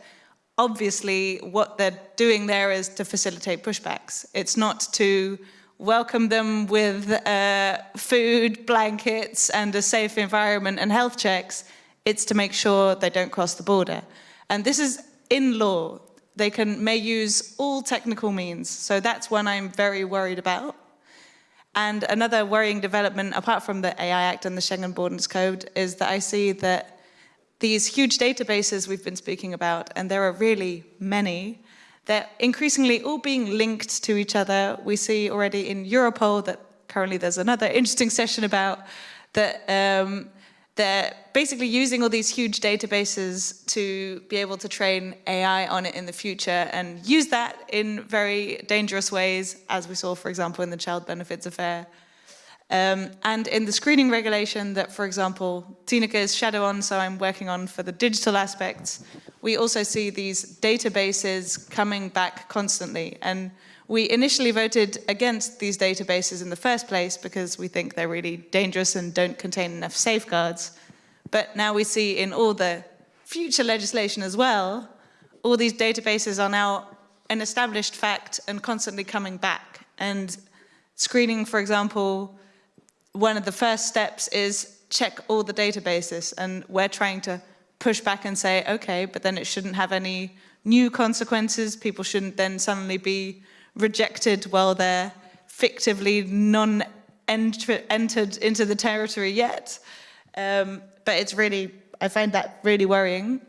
obviously what they're doing there is to facilitate pushbacks. It's not to welcome them with uh, food, blankets, and a safe environment and health checks. It's to make sure they don't cross the border. And this is in law they can may use all technical means. So that's one I'm very worried about. And another worrying development, apart from the AI Act and the Schengen Borders Code, is that I see that these huge databases we've been speaking about, and there are really many, they're increasingly all being linked to each other. We see already in Europol that currently there's another interesting session about that um, they're basically using all these huge databases to be able to train AI on it in the future and use that in very dangerous ways, as we saw, for example, in the child benefits affair. Um, and in the screening regulation that, for example, Tineke is shadow on, so I'm working on for the digital aspects, we also see these databases coming back constantly. And we initially voted against these databases in the first place because we think they're really dangerous and don't contain enough safeguards. But now we see in all the future legislation as well, all these databases are now an established fact and constantly coming back. And screening, for example, one of the first steps is check all the databases. And we're trying to push back and say, okay, but then it shouldn't have any new consequences. People shouldn't then suddenly be rejected while they're fictively non-entered into the territory yet. Um, but it's really, I find that really worrying.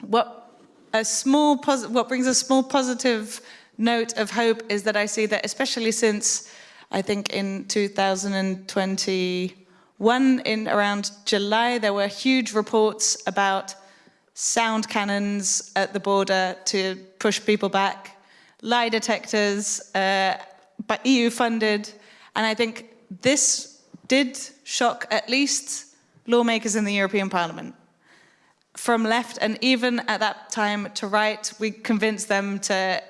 What a small what brings a small positive note of hope is that I see that especially since I think in 2021 in around July there were huge reports about sound cannons at the border to push people back lie detectors, uh, but EU funded. And I think this did shock at least lawmakers in the European Parliament. From left and even at that time to right, we convinced them to,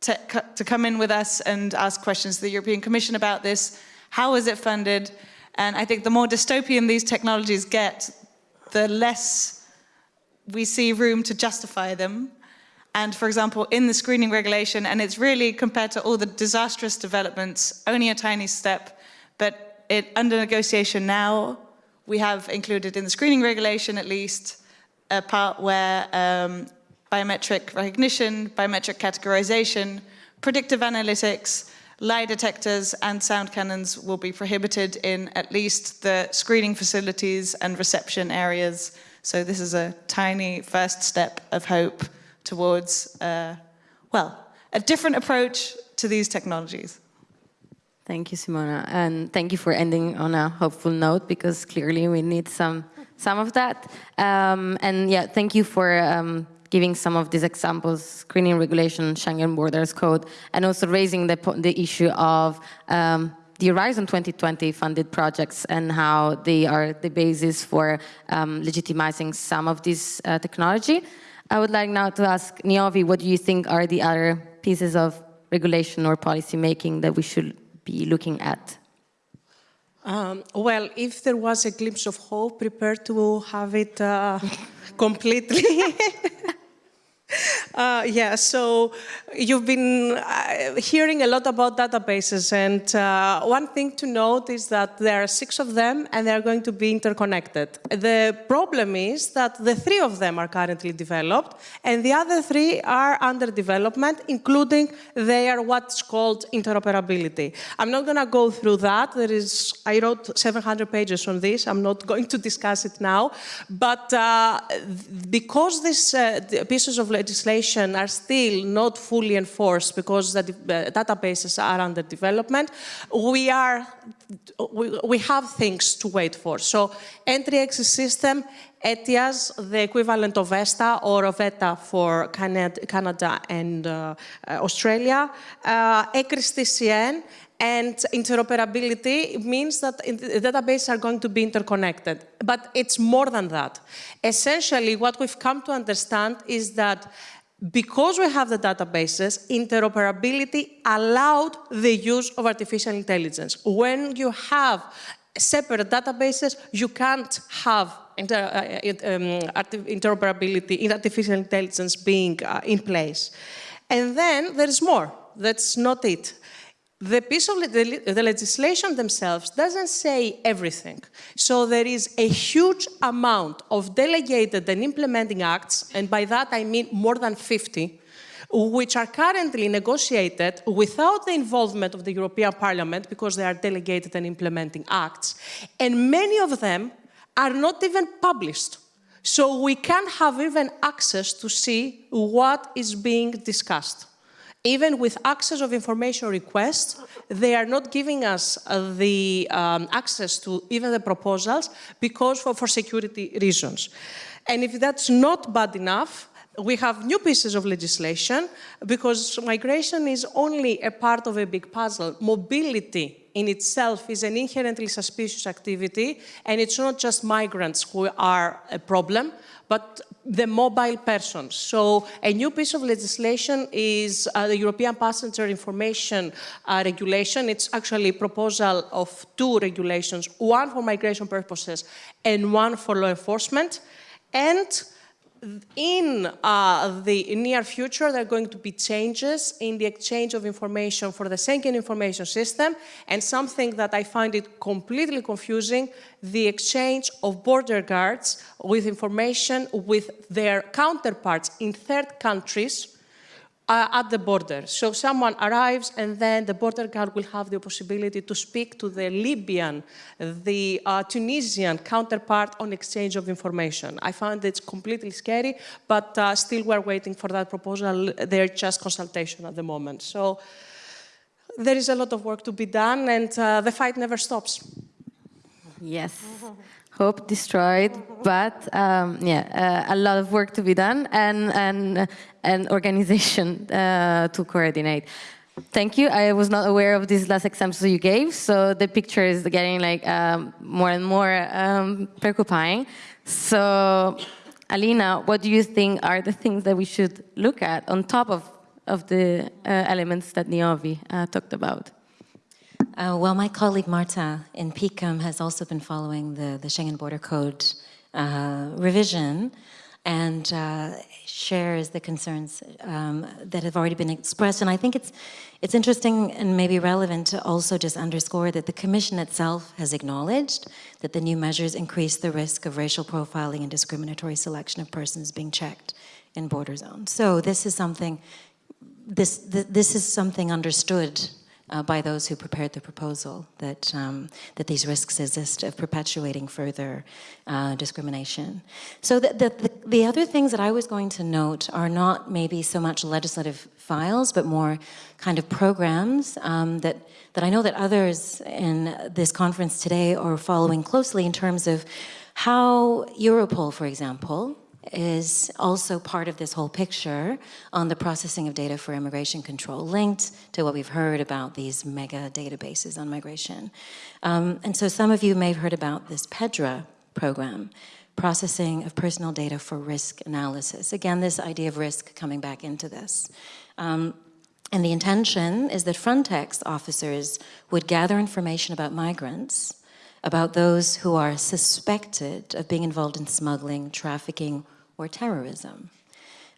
to, to come in with us and ask questions to the European Commission about this. How is it funded? And I think the more dystopian these technologies get, the less we see room to justify them. And for example, in the screening regulation, and it's really compared to all the disastrous developments, only a tiny step, but it, under negotiation now, we have included in the screening regulation at least a part where um, biometric recognition, biometric categorization, predictive analytics, lie detectors and sound cannons will be prohibited in at least the screening facilities and reception areas. So this is a tiny first step of hope towards, uh, well, a different approach to these technologies. Thank you, Simona, and thank you for ending on a hopeful note because clearly we need some some of that. Um, and yeah, thank you for um, giving some of these examples, screening regulation, Schengen Borders Code, and also raising the, the issue of um, the Horizon 2020 funded projects and how they are the basis for um, legitimizing some of this uh, technology. I would like now to ask Niovi, what do you think are the other pieces of regulation or policy making that we should be looking at? Um, well, if there was a glimpse of hope, prepare to have it uh, completely. Uh, yeah, so you've been uh, hearing a lot about databases, and uh, one thing to note is that there are six of them, and they are going to be interconnected. The problem is that the three of them are currently developed, and the other three are under development, including their what's called interoperability. I'm not going to go through that. There is, I wrote 700 pages on this. I'm not going to discuss it now, but uh, because these uh, pieces of legislation are still not fully enforced because the uh, databases are under development, we, are, we, we have things to wait for. So entry exit system, ETIAS, the equivalent of ESTA or of ETA for Canada and uh, Australia, uh, ECRIS TCN, and interoperability means that the databases are going to be interconnected. But it's more than that. Essentially, what we've come to understand is that because we have the databases, interoperability allowed the use of artificial intelligence. When you have separate databases, you can't have inter, uh, um, interoperability in artificial intelligence being uh, in place. And then there is more. That's not it the piece of the, legislation themselves doesn't say everything. So there is a huge amount of delegated and implementing acts, and by that I mean more than 50, which are currently negotiated without the involvement of the European Parliament because they are delegated and implementing acts. And many of them are not even published. So we can't have even access to see what is being discussed. Even with access of information requests, they are not giving us uh, the um, access to even the proposals because for, for security reasons. And if that's not bad enough, we have new pieces of legislation because migration is only a part of a big puzzle. Mobility in itself is an inherently suspicious activity, and it's not just migrants who are a problem, but the mobile persons. So a new piece of legislation is uh, the European Passenger Information uh, Regulation. It's actually a proposal of two regulations, one for migration purposes and one for law enforcement. And in uh, the near future, there are going to be changes in the exchange of information for the Schengen information system, and something that I find it completely confusing, the exchange of border guards with information with their counterparts in third countries uh, at the border. So someone arrives and then the border guard will have the possibility to speak to the Libyan, the uh, Tunisian counterpart on exchange of information. I find it's completely scary, but uh, still we're waiting for that proposal. They're just consultation at the moment. So there is a lot of work to be done and uh, the fight never stops. Yes hope destroyed, but um, yeah, uh, a lot of work to be done and and an organization uh, to coordinate. Thank you. I was not aware of these last examples you gave, so the picture is getting like um, more and more um, preoccupying. So, Alina, what do you think are the things that we should look at on top of of the uh, elements that Niovi uh, talked about? Uh, well, my colleague Marta in PICUM has also been following the, the Schengen Border Code uh, revision and uh, shares the concerns um, that have already been expressed. And I think it's, it's interesting and maybe relevant to also just underscore that the Commission itself has acknowledged that the new measures increase the risk of racial profiling and discriminatory selection of persons being checked in border zones. So this is something, this, this is something understood uh, by those who prepared the proposal that, um, that these risks exist of perpetuating further uh, discrimination. So the, the, the, other things that I was going to note are not maybe so much legislative files, but more kind of programs um, that, that I know that others in this conference today are following closely in terms of how Europol, for example, is also part of this whole picture on the processing of data for immigration control, linked to what we've heard about these mega databases on migration. Um, and so some of you may have heard about this PEDRA program, processing of personal data for risk analysis. Again, this idea of risk coming back into this. Um, and the intention is that Frontex officers would gather information about migrants about those who are suspected of being involved in smuggling, trafficking, or terrorism.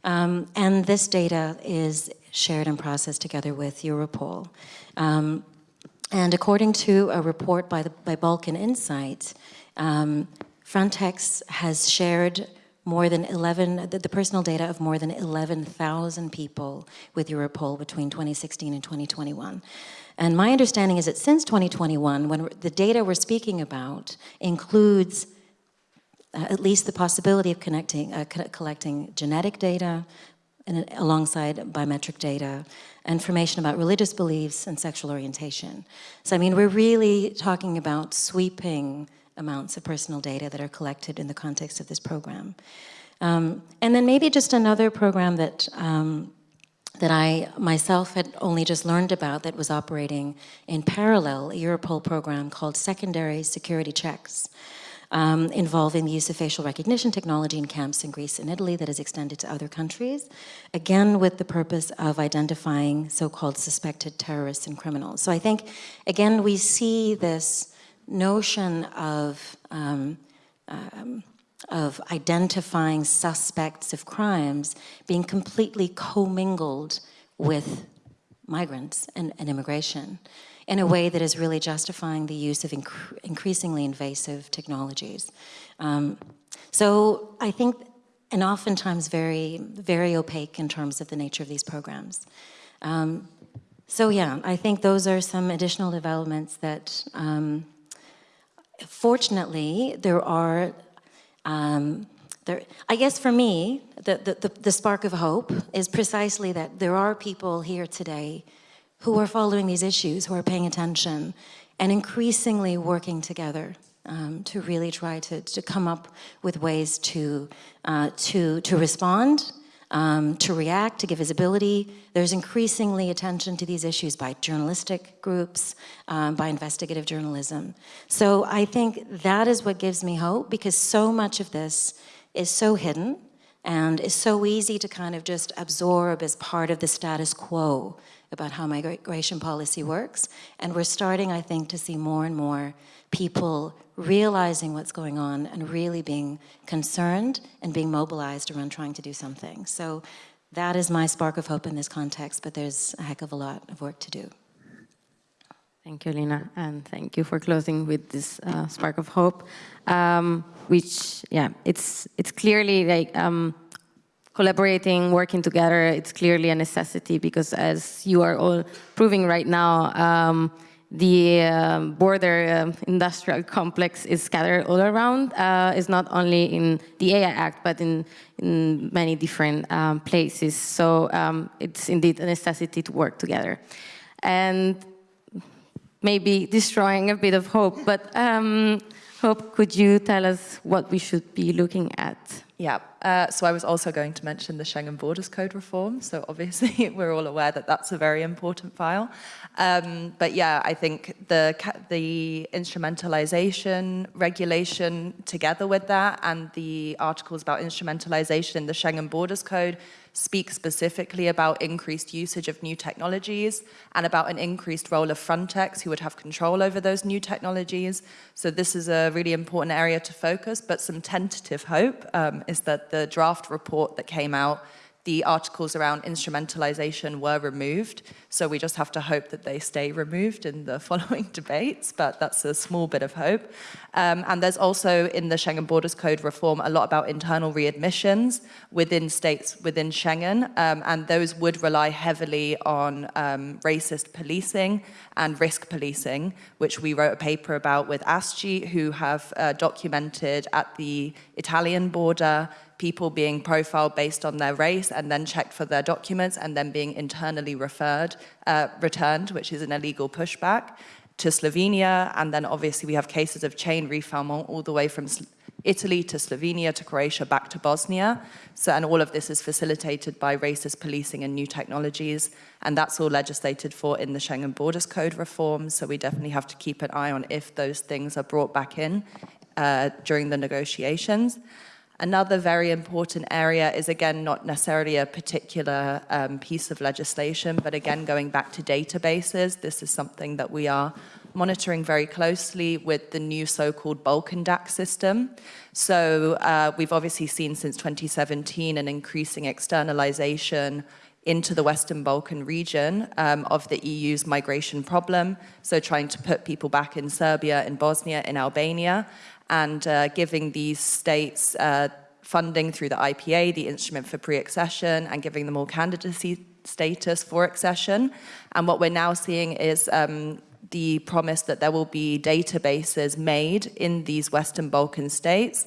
Um, and this data is shared and processed together with Europol. Um, and according to a report by, the, by Balkan Insight, um, Frontex has shared more than 11, the, the personal data of more than 11,000 people with Europol between 2016 and 2021. And my understanding is that since 2021, when the data we're speaking about includes uh, at least the possibility of connecting, uh, collecting genetic data and alongside biometric data, information about religious beliefs and sexual orientation. So I mean, we're really talking about sweeping amounts of personal data that are collected in the context of this program. Um, and then maybe just another program that um, that I myself had only just learned about that was operating in parallel, a Europol program called Secondary Security Checks, um, involving the use of facial recognition technology in camps in Greece and Italy that is extended to other countries, again with the purpose of identifying so-called suspected terrorists and criminals. So I think, again, we see this notion of um, um, of identifying suspects of crimes being completely commingled with migrants and, and, immigration in a way that is really justifying the use of inc increasingly invasive technologies. Um, so I think, and oftentimes very, very opaque in terms of the nature of these programs. Um, so yeah, I think those are some additional developments that, um, fortunately, there are um, there, I guess for me, the, the, the, spark of hope is precisely that there are people here today who are following these issues, who are paying attention, and increasingly working together um, to really try to, to come up with ways to, uh, to, to respond um, to react, to give visibility. There's increasingly attention to these issues by journalistic groups, um, by investigative journalism. So I think that is what gives me hope because so much of this is so hidden and is so easy to kind of just absorb as part of the status quo about how migration policy works. And we're starting, I think, to see more and more people realizing what's going on and really being concerned and being mobilized around trying to do something. So that is my spark of hope in this context, but there's a heck of a lot of work to do. Thank you, Lina, and thank you for closing with this uh, spark of hope, um, which, yeah, it's it's clearly like um, collaborating, working together. It's clearly a necessity because, as you are all proving right now, um, the um, border um, industrial complex is scattered all around. Uh, it's not only in the AI Act, but in, in many different um, places. So um, it's indeed a necessity to work together. And maybe destroying a bit of hope, but um, Hope, could you tell us what we should be looking at? Yeah, uh, so I was also going to mention the Schengen Borders Code reform. So obviously we're all aware that that's a very important file. Um, but yeah, I think the, the instrumentalization regulation together with that and the articles about instrumentalization in the Schengen Borders Code speak specifically about increased usage of new technologies and about an increased role of Frontex who would have control over those new technologies. So this is a really important area to focus, but some tentative hope um, is that the draft report that came out the articles around instrumentalization were removed. So we just have to hope that they stay removed in the following debates, but that's a small bit of hope. Um, and there's also in the Schengen Borders Code reform a lot about internal readmissions within states within Schengen, um, and those would rely heavily on um, racist policing and risk policing, which we wrote a paper about with ASGI, who have uh, documented at the Italian border people being profiled based on their race and then checked for their documents and then being internally referred, uh, returned, which is an illegal pushback, to Slovenia. And then obviously we have cases of chain refoulement all the way from Italy to Slovenia to Croatia back to Bosnia. So, and all of this is facilitated by racist policing and new technologies. And that's all legislated for in the Schengen Borders Code reform. So we definitely have to keep an eye on if those things are brought back in uh, during the negotiations. Another very important area is, again, not necessarily a particular um, piece of legislation, but again, going back to databases, this is something that we are monitoring very closely with the new so-called Balkan DAC system. So uh, we've obviously seen since 2017 an increasing externalization into the Western Balkan region um, of the EU's migration problem. So trying to put people back in Serbia, in Bosnia, in Albania, and uh, giving these states uh, funding through the IPA, the Instrument for Pre-Accession, and giving them all candidacy status for accession. And what we're now seeing is um, the promise that there will be databases made in these Western Balkan states,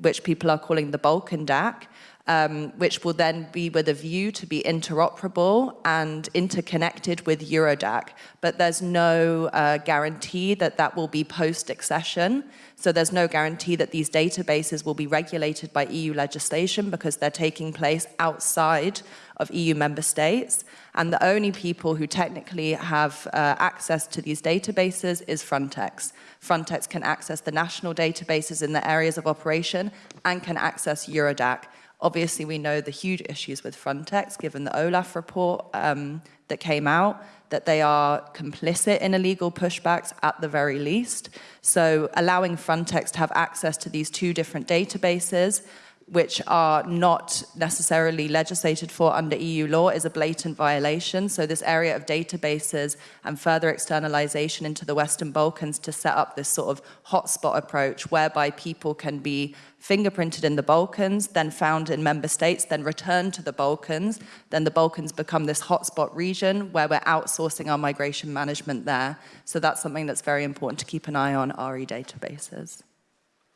which people are calling the Balkan DAC, um, which will then be with a view to be interoperable and interconnected with Eurodac. But there's no uh, guarantee that that will be post-accession. So there's no guarantee that these databases will be regulated by EU legislation because they're taking place outside of EU member states. And the only people who technically have uh, access to these databases is Frontex. Frontex can access the national databases in the areas of operation and can access Eurodac. Obviously, we know the huge issues with Frontex, given the OLAF report um, that came out, that they are complicit in illegal pushbacks at the very least. So allowing Frontex to have access to these two different databases which are not necessarily legislated for under EU law is a blatant violation. So this area of databases and further externalization into the Western Balkans to set up this sort of hotspot approach whereby people can be fingerprinted in the Balkans, then found in member states, then returned to the Balkans. Then the Balkans become this hotspot region where we're outsourcing our migration management there. So that's something that's very important to keep an eye on RE databases.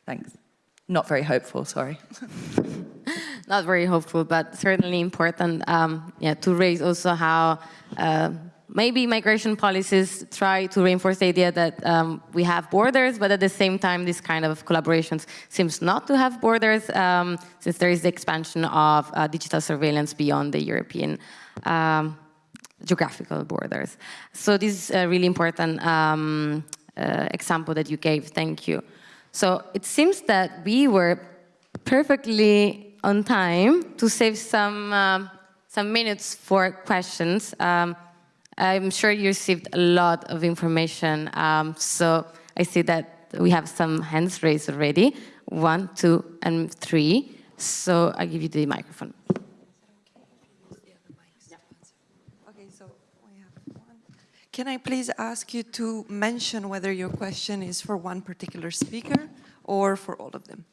Thanks. Not very hopeful, sorry. Not very hopeful, but certainly important um, yeah, to raise also how uh, maybe migration policies try to reinforce the idea that um, we have borders, but at the same time, this kind of collaborations seems not to have borders, um, since there is the expansion of uh, digital surveillance beyond the European um, geographical borders. So this is a really important um, uh, example that you gave. Thank you. So it seems that we were perfectly on time to save some, uh, some minutes for questions. Um, I'm sure you received a lot of information, um, so I see that we have some hands raised already, one, two, and three. So I give you the microphone. Can I please ask you to mention whether your question is for one particular speaker or for all of them?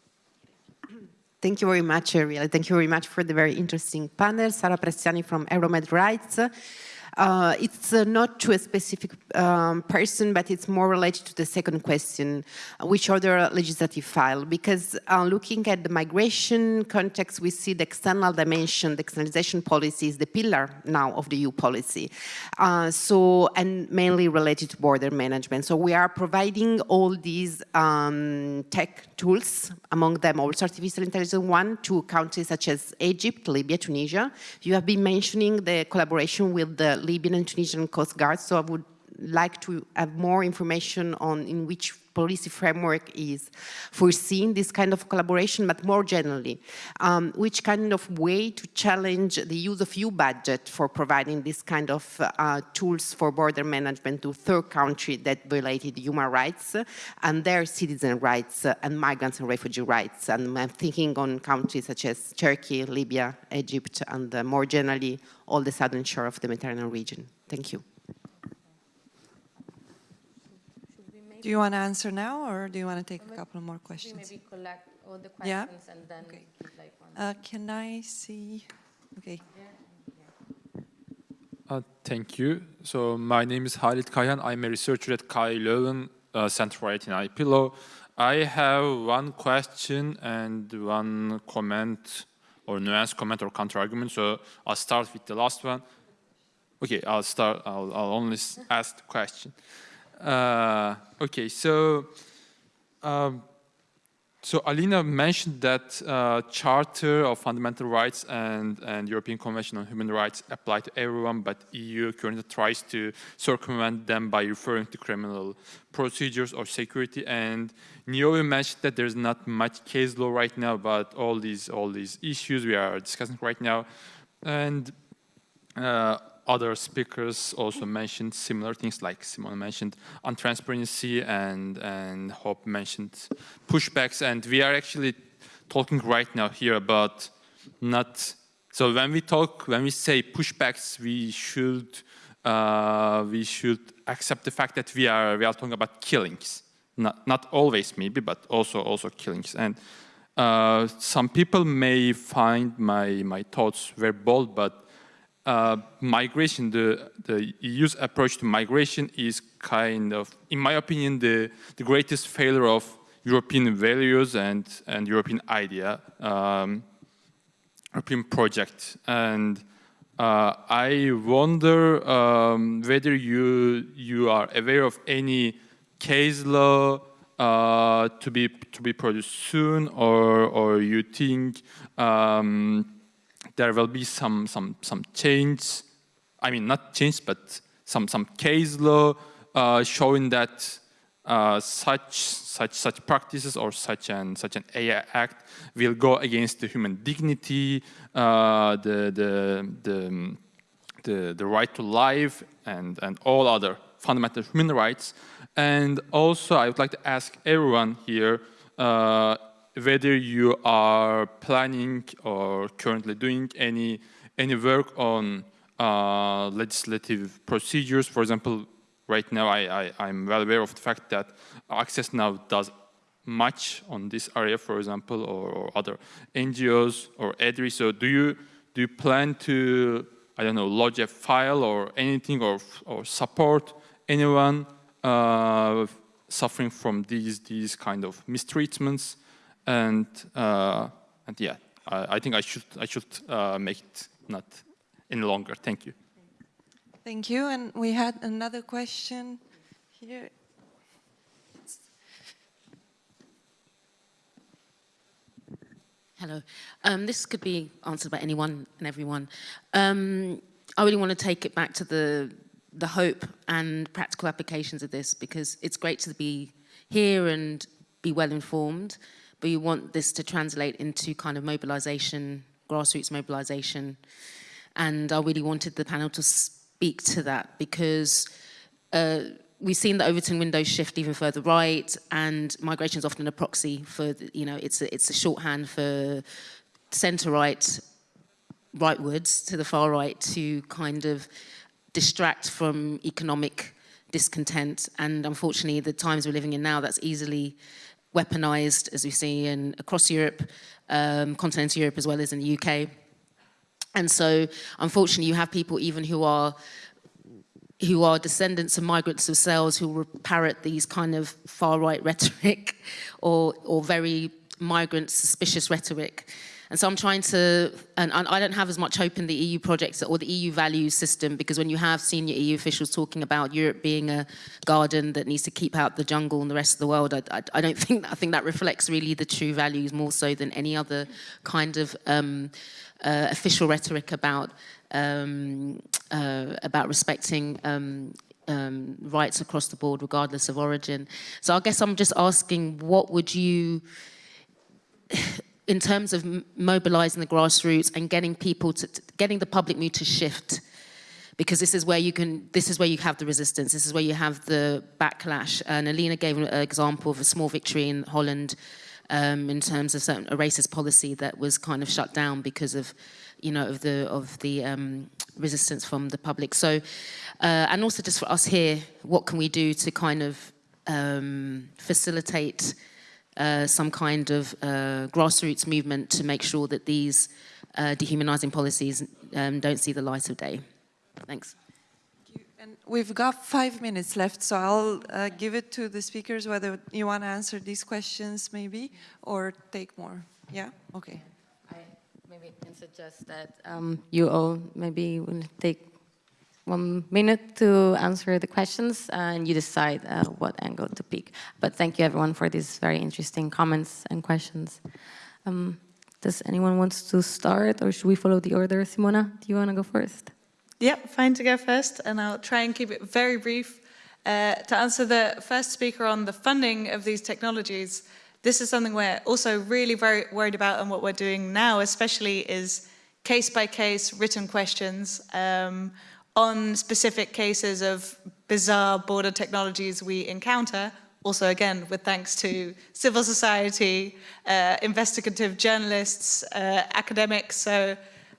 Thank you very much, Ariel. Thank you very much for the very interesting panel. Sara Prestiani from Euromed Rights. Uh, it's uh, not to a specific um, person, but it's more related to the second question, which other legislative file? Because uh, looking at the migration context, we see the external dimension, the externalization policy is the pillar now of the EU policy. Uh, so, and mainly related to border management. So we are providing all these um, tech tools, among them also artificial intelligence one, to countries such as Egypt, Libya, Tunisia. You have been mentioning the collaboration with the Libyan and Tunisian Coast Guard, so I would like to have more information on in which policy framework is foreseeing this kind of collaboration, but more generally, um, which kind of way to challenge the use of EU budget for providing this kind of uh, tools for border management to third country that violated human rights and their citizen rights and migrants and refugee rights. And I'm thinking on countries such as Turkey, Libya, Egypt, and uh, more generally, all the southern shore of the Mediterranean region. Thank you. Do you want to answer now, or do you want to take a couple more questions? Maybe collect all the questions Yeah? and then Okay. give like one. Uh, can I see? Okay. Uh, thank you. So my name is Halit Kayhan. I'm a researcher at KU Leuven uh, Center for IT and IP I have one question and one comment or nuance comment or counter argument. So I'll start with the last one. Okay, I'll start. I'll, I'll only ask the question. Uh, okay, so um, so Alina mentioned that uh, Charter of Fundamental Rights and, and European Convention on Human Rights apply to everyone, but EU currently tries to circumvent them by referring to criminal procedures or security. And Niovi mentioned that there's not much case law right now about all these all these issues we are discussing right now. And uh, other speakers also mentioned similar things like Simone mentioned on transparency and, and Hope mentioned pushbacks. And we are actually talking right now here about not, so when we talk, when we say pushbacks, we should, uh, we should accept the fact that we are, we are talking about killings. Not, not always maybe, but also, also killings. And uh, some people may find my, my thoughts very bold, but uh, migration, the, the EU's approach to migration is kind of, in my opinion, the, the greatest failure of European values and, and European idea, um, European project. And uh, I wonder um, whether you, you are aware of any case law uh, to be to be produced soon, or or you think um, there will be some some some change? I mean, not change, but some some case law uh, showing that uh, such such such practices or such an such an AI act will go against the human dignity, uh, the, the the the the right to life, and and all other fundamental human rights. And also, I would like to ask everyone here uh, whether you are planning or currently doing any any work on uh, legislative procedures. For example, right now I, I, am well aware of the fact that Access Now does much on this area, for example, or, or other NGOs or EDRI. So do you do you plan to I don't know lodge a file or anything or or support anyone uh, suffering from these these kind of mistreatments, and uh, and yeah, I, I, think I should I should uh, make it not any longer. Thank you. Thank you. And we had another question here. Hello. Um, this could be answered by anyone and everyone. Um, I really want to take it back to the the hope and practical applications of this because it's great to be here and be well informed, but you want this to translate into kind of mobilization, grassroots mobilization. And I really wanted the panel to speak to that because uh, we've seen the Overton window shift even further right and migration is often a proxy for, you know, it's a, it's a shorthand for center right, rightwards to the far right to kind of distract from economic discontent. And unfortunately, the times we're living in now, that's easily weaponized, as we see in across Europe, um, continental Europe as well as in the UK. And so, unfortunately, you have people even who are who are descendants of migrants themselves who parrot these kind of far-right rhetoric or, or very migrant suspicious rhetoric. And so I'm trying to, and, I don't have as much hope in the EU projects or the EU values system because when you have senior EU officials talking about Europe being a garden that needs to keep out the jungle and the rest of the world, I, I, I don't think, I think that reflects really the true values more so than any other kind of um, uh, official rhetoric about um, uh, about respecting um, um, rights across the board, regardless of origin. So I guess I'm just asking, what would you, in terms of mobilizing the grassroots and getting people to, getting the public mood to shift, because this is where you can, this is where you have the resistance, this is where you have the backlash. And Alina gave an example of a small victory in Holland um, in terms of certain, a racist policy that was kind of shut down because of, you know, of the of the um, resistance from the public. So, uh, and also just for us here, what can we do to kind of um, facilitate uh, some kind of uh, grassroots movement to make sure that these uh, dehumanizing policies um, don't see the light of day. Thanks. And we've got five minutes left, so I'll uh, give it to the speakers whether you want to answer these questions maybe or take more. Yeah? Okay. I maybe can suggest that um, you all maybe will take one minute to answer the questions and you decide uh, what angle to pick. But thank you everyone for these very interesting comments and questions. Um, does anyone want to start or should we follow the order? Simona, do you want to go first? Yeah, fine to go first and I'll try and keep it very brief. Uh, to answer the first speaker on the funding of these technologies, this is something we're also really very worried about and what we're doing now especially is case by case written questions um, on specific cases of bizarre border technologies we encounter, also again with thanks to civil society, uh, investigative journalists, uh, academics. So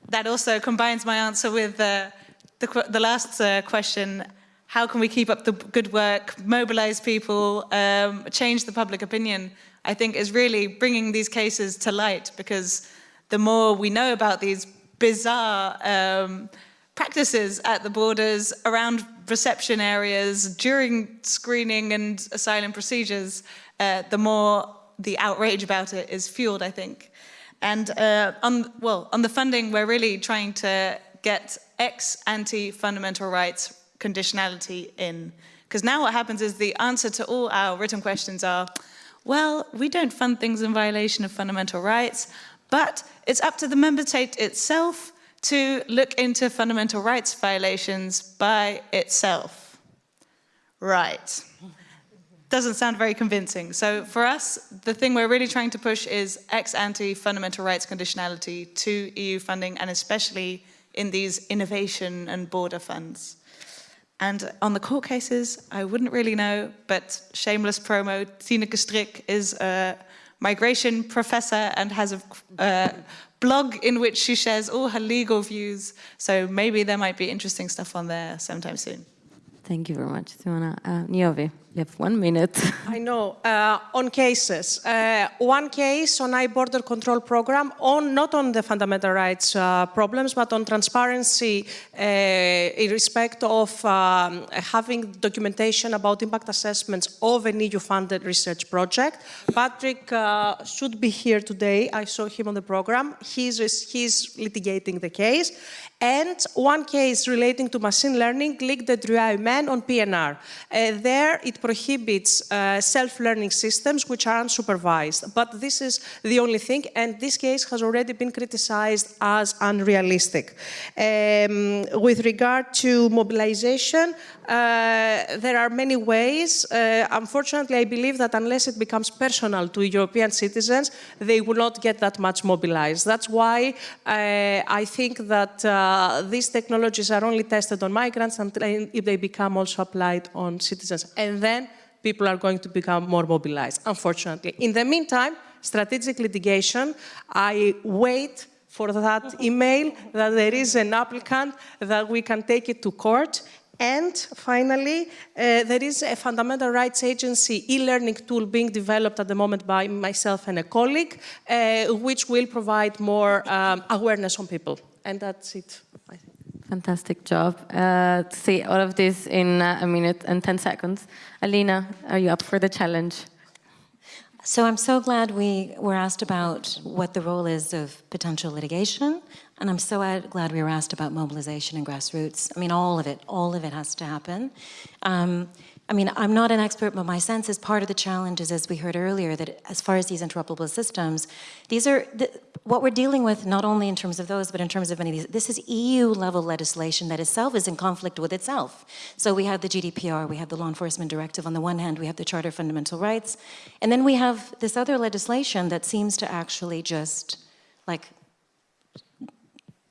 that also combines my answer with uh, the, the last uh, question, how can we keep up the good work, mobilize people, um, change the public opinion, I think is really bringing these cases to light because the more we know about these bizarre um, practices at the borders around reception areas during screening and asylum procedures, uh, the more the outrage about it is fueled, I think. And uh, on, well, on the funding, we're really trying to get ex-ante fundamental rights conditionality in. Because now what happens is the answer to all our written questions are, well, we don't fund things in violation of fundamental rights, but it's up to the member state itself to look into fundamental rights violations by itself. Right. Doesn't sound very convincing. So for us, the thing we're really trying to push is ex-ante fundamental rights conditionality to EU funding and especially in these innovation and border funds. And on the court cases, I wouldn't really know, but shameless promo, Tineke Strik is a migration professor and has a uh, blog in which she shares all her legal views. So maybe there might be interesting stuff on there sometime soon. Thank you very much, Simona. Uh, Niovi, you have one minute. I know. Uh, on cases, uh, one case on I-border control program, on not on the fundamental rights uh, problems, but on transparency uh, in respect of um, having documentation about impact assessments of an EU-funded research project. Patrick uh, should be here today. I saw him on the program. He's, he's litigating the case and one case relating to machine learning, Ligue des droits humains on PNR. Uh, there it prohibits uh, self-learning systems which are unsupervised. But this is the only thing, and this case has already been criticized as unrealistic. Um, with regard to mobilization, uh, there are many ways. Uh, unfortunately, I believe that unless it becomes personal to European citizens, they will not get that much mobilized. That's why uh, I think that uh, these technologies are only tested on migrants and if they become also applied on citizens. And people are going to become more mobilized, unfortunately. In the meantime, strategic litigation, I wait for that email that there is an applicant that we can take it to court and finally, uh, there is a fundamental rights agency e-learning tool being developed at the moment by myself and a colleague, uh, which will provide more um, awareness on people. And that's it, I think. Fantastic job. Uh, to see all of this in uh, a minute and 10 seconds. Alina, are you up for the challenge? So I'm so glad we were asked about what the role is of potential litigation, and I'm so glad we were asked about mobilization and grassroots. I mean, all of it, all of it has to happen. Um, I mean, I'm not an expert, but my sense is part of the challenge is, as we heard earlier, that as far as these interoperable systems, these are the, what we're dealing with, not only in terms of those, but in terms of many of these. This is EU-level legislation that itself is in conflict with itself. So we have the GDPR, we have the Law Enforcement Directive on the one hand, we have the Charter of Fundamental Rights, and then we have this other legislation that seems to actually just, like,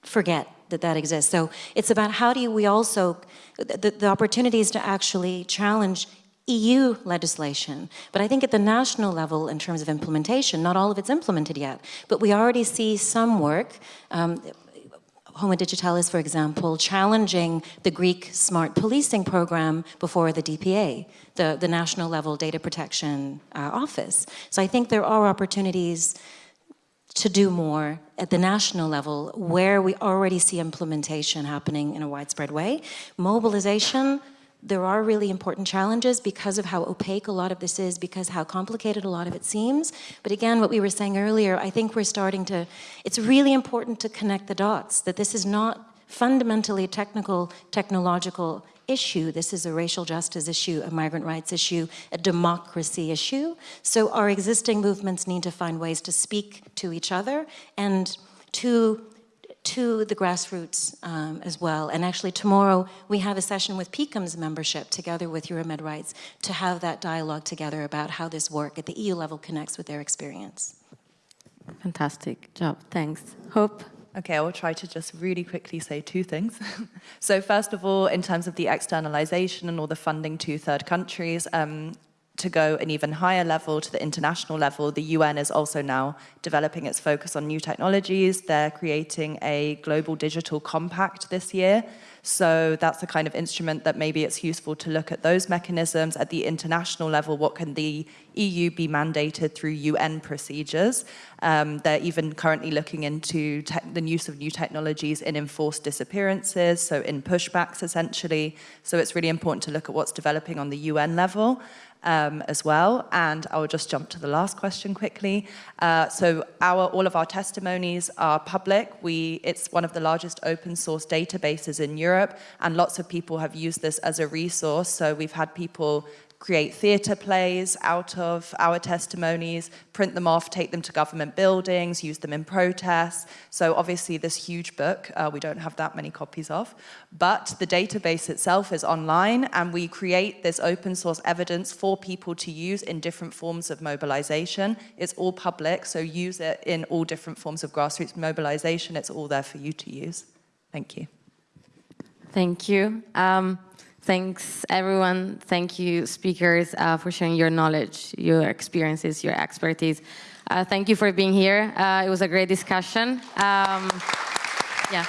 forget that that exists. So it's about how do we also, the, the opportunities to actually challenge EU legislation. But I think at the national level, in terms of implementation, not all of it's implemented yet. But we already see some work. Um, Homo Digitalis, for example, challenging the Greek smart policing program before the DPA, the, the national level data protection uh, office. So I think there are opportunities to do more at the national level where we already see implementation happening in a widespread way. Mobilization, there are really important challenges because of how opaque a lot of this is, because how complicated a lot of it seems. But again, what we were saying earlier, I think we're starting to, it's really important to connect the dots, that this is not fundamentally technical, technological issue. This is a racial justice issue, a migrant rights issue, a democracy issue. So our existing movements need to find ways to speak to each other and to to the grassroots um, as well. And actually tomorrow we have a session with PICUM's membership together with Euromed Rights to have that dialogue together about how this work at the EU level connects with their experience. Fantastic job, thanks. Hope? Okay, I will try to just really quickly say two things. so first of all, in terms of the externalization and all the funding to third countries, um, to go an even higher level, to the international level, the UN is also now developing its focus on new technologies. They're creating a global digital compact this year. So that's the kind of instrument that maybe it's useful to look at those mechanisms at the international level. What can the EU be mandated through UN procedures? Um, they're even currently looking into the use of new technologies in enforced disappearances, so in pushbacks essentially. So it's really important to look at what's developing on the UN level um, as well. And I will just jump to the last question quickly. Uh, so our, all of our testimonies are public. We, it's one of the largest open source databases in Europe, and lots of people have used this as a resource. So we've had people create theatre plays out of our testimonies, print them off, take them to government buildings, use them in protests. So obviously this huge book, uh, we don't have that many copies of, but the database itself is online and we create this open source evidence for people to use in different forms of mobilization. It's all public, so use it in all different forms of grassroots mobilization. It's all there for you to use. Thank you. Thank you. Um, Thanks, everyone. Thank you, speakers, uh, for sharing your knowledge, your experiences, your expertise. Uh, thank you for being here. Uh, it was a great discussion. Um, yeah.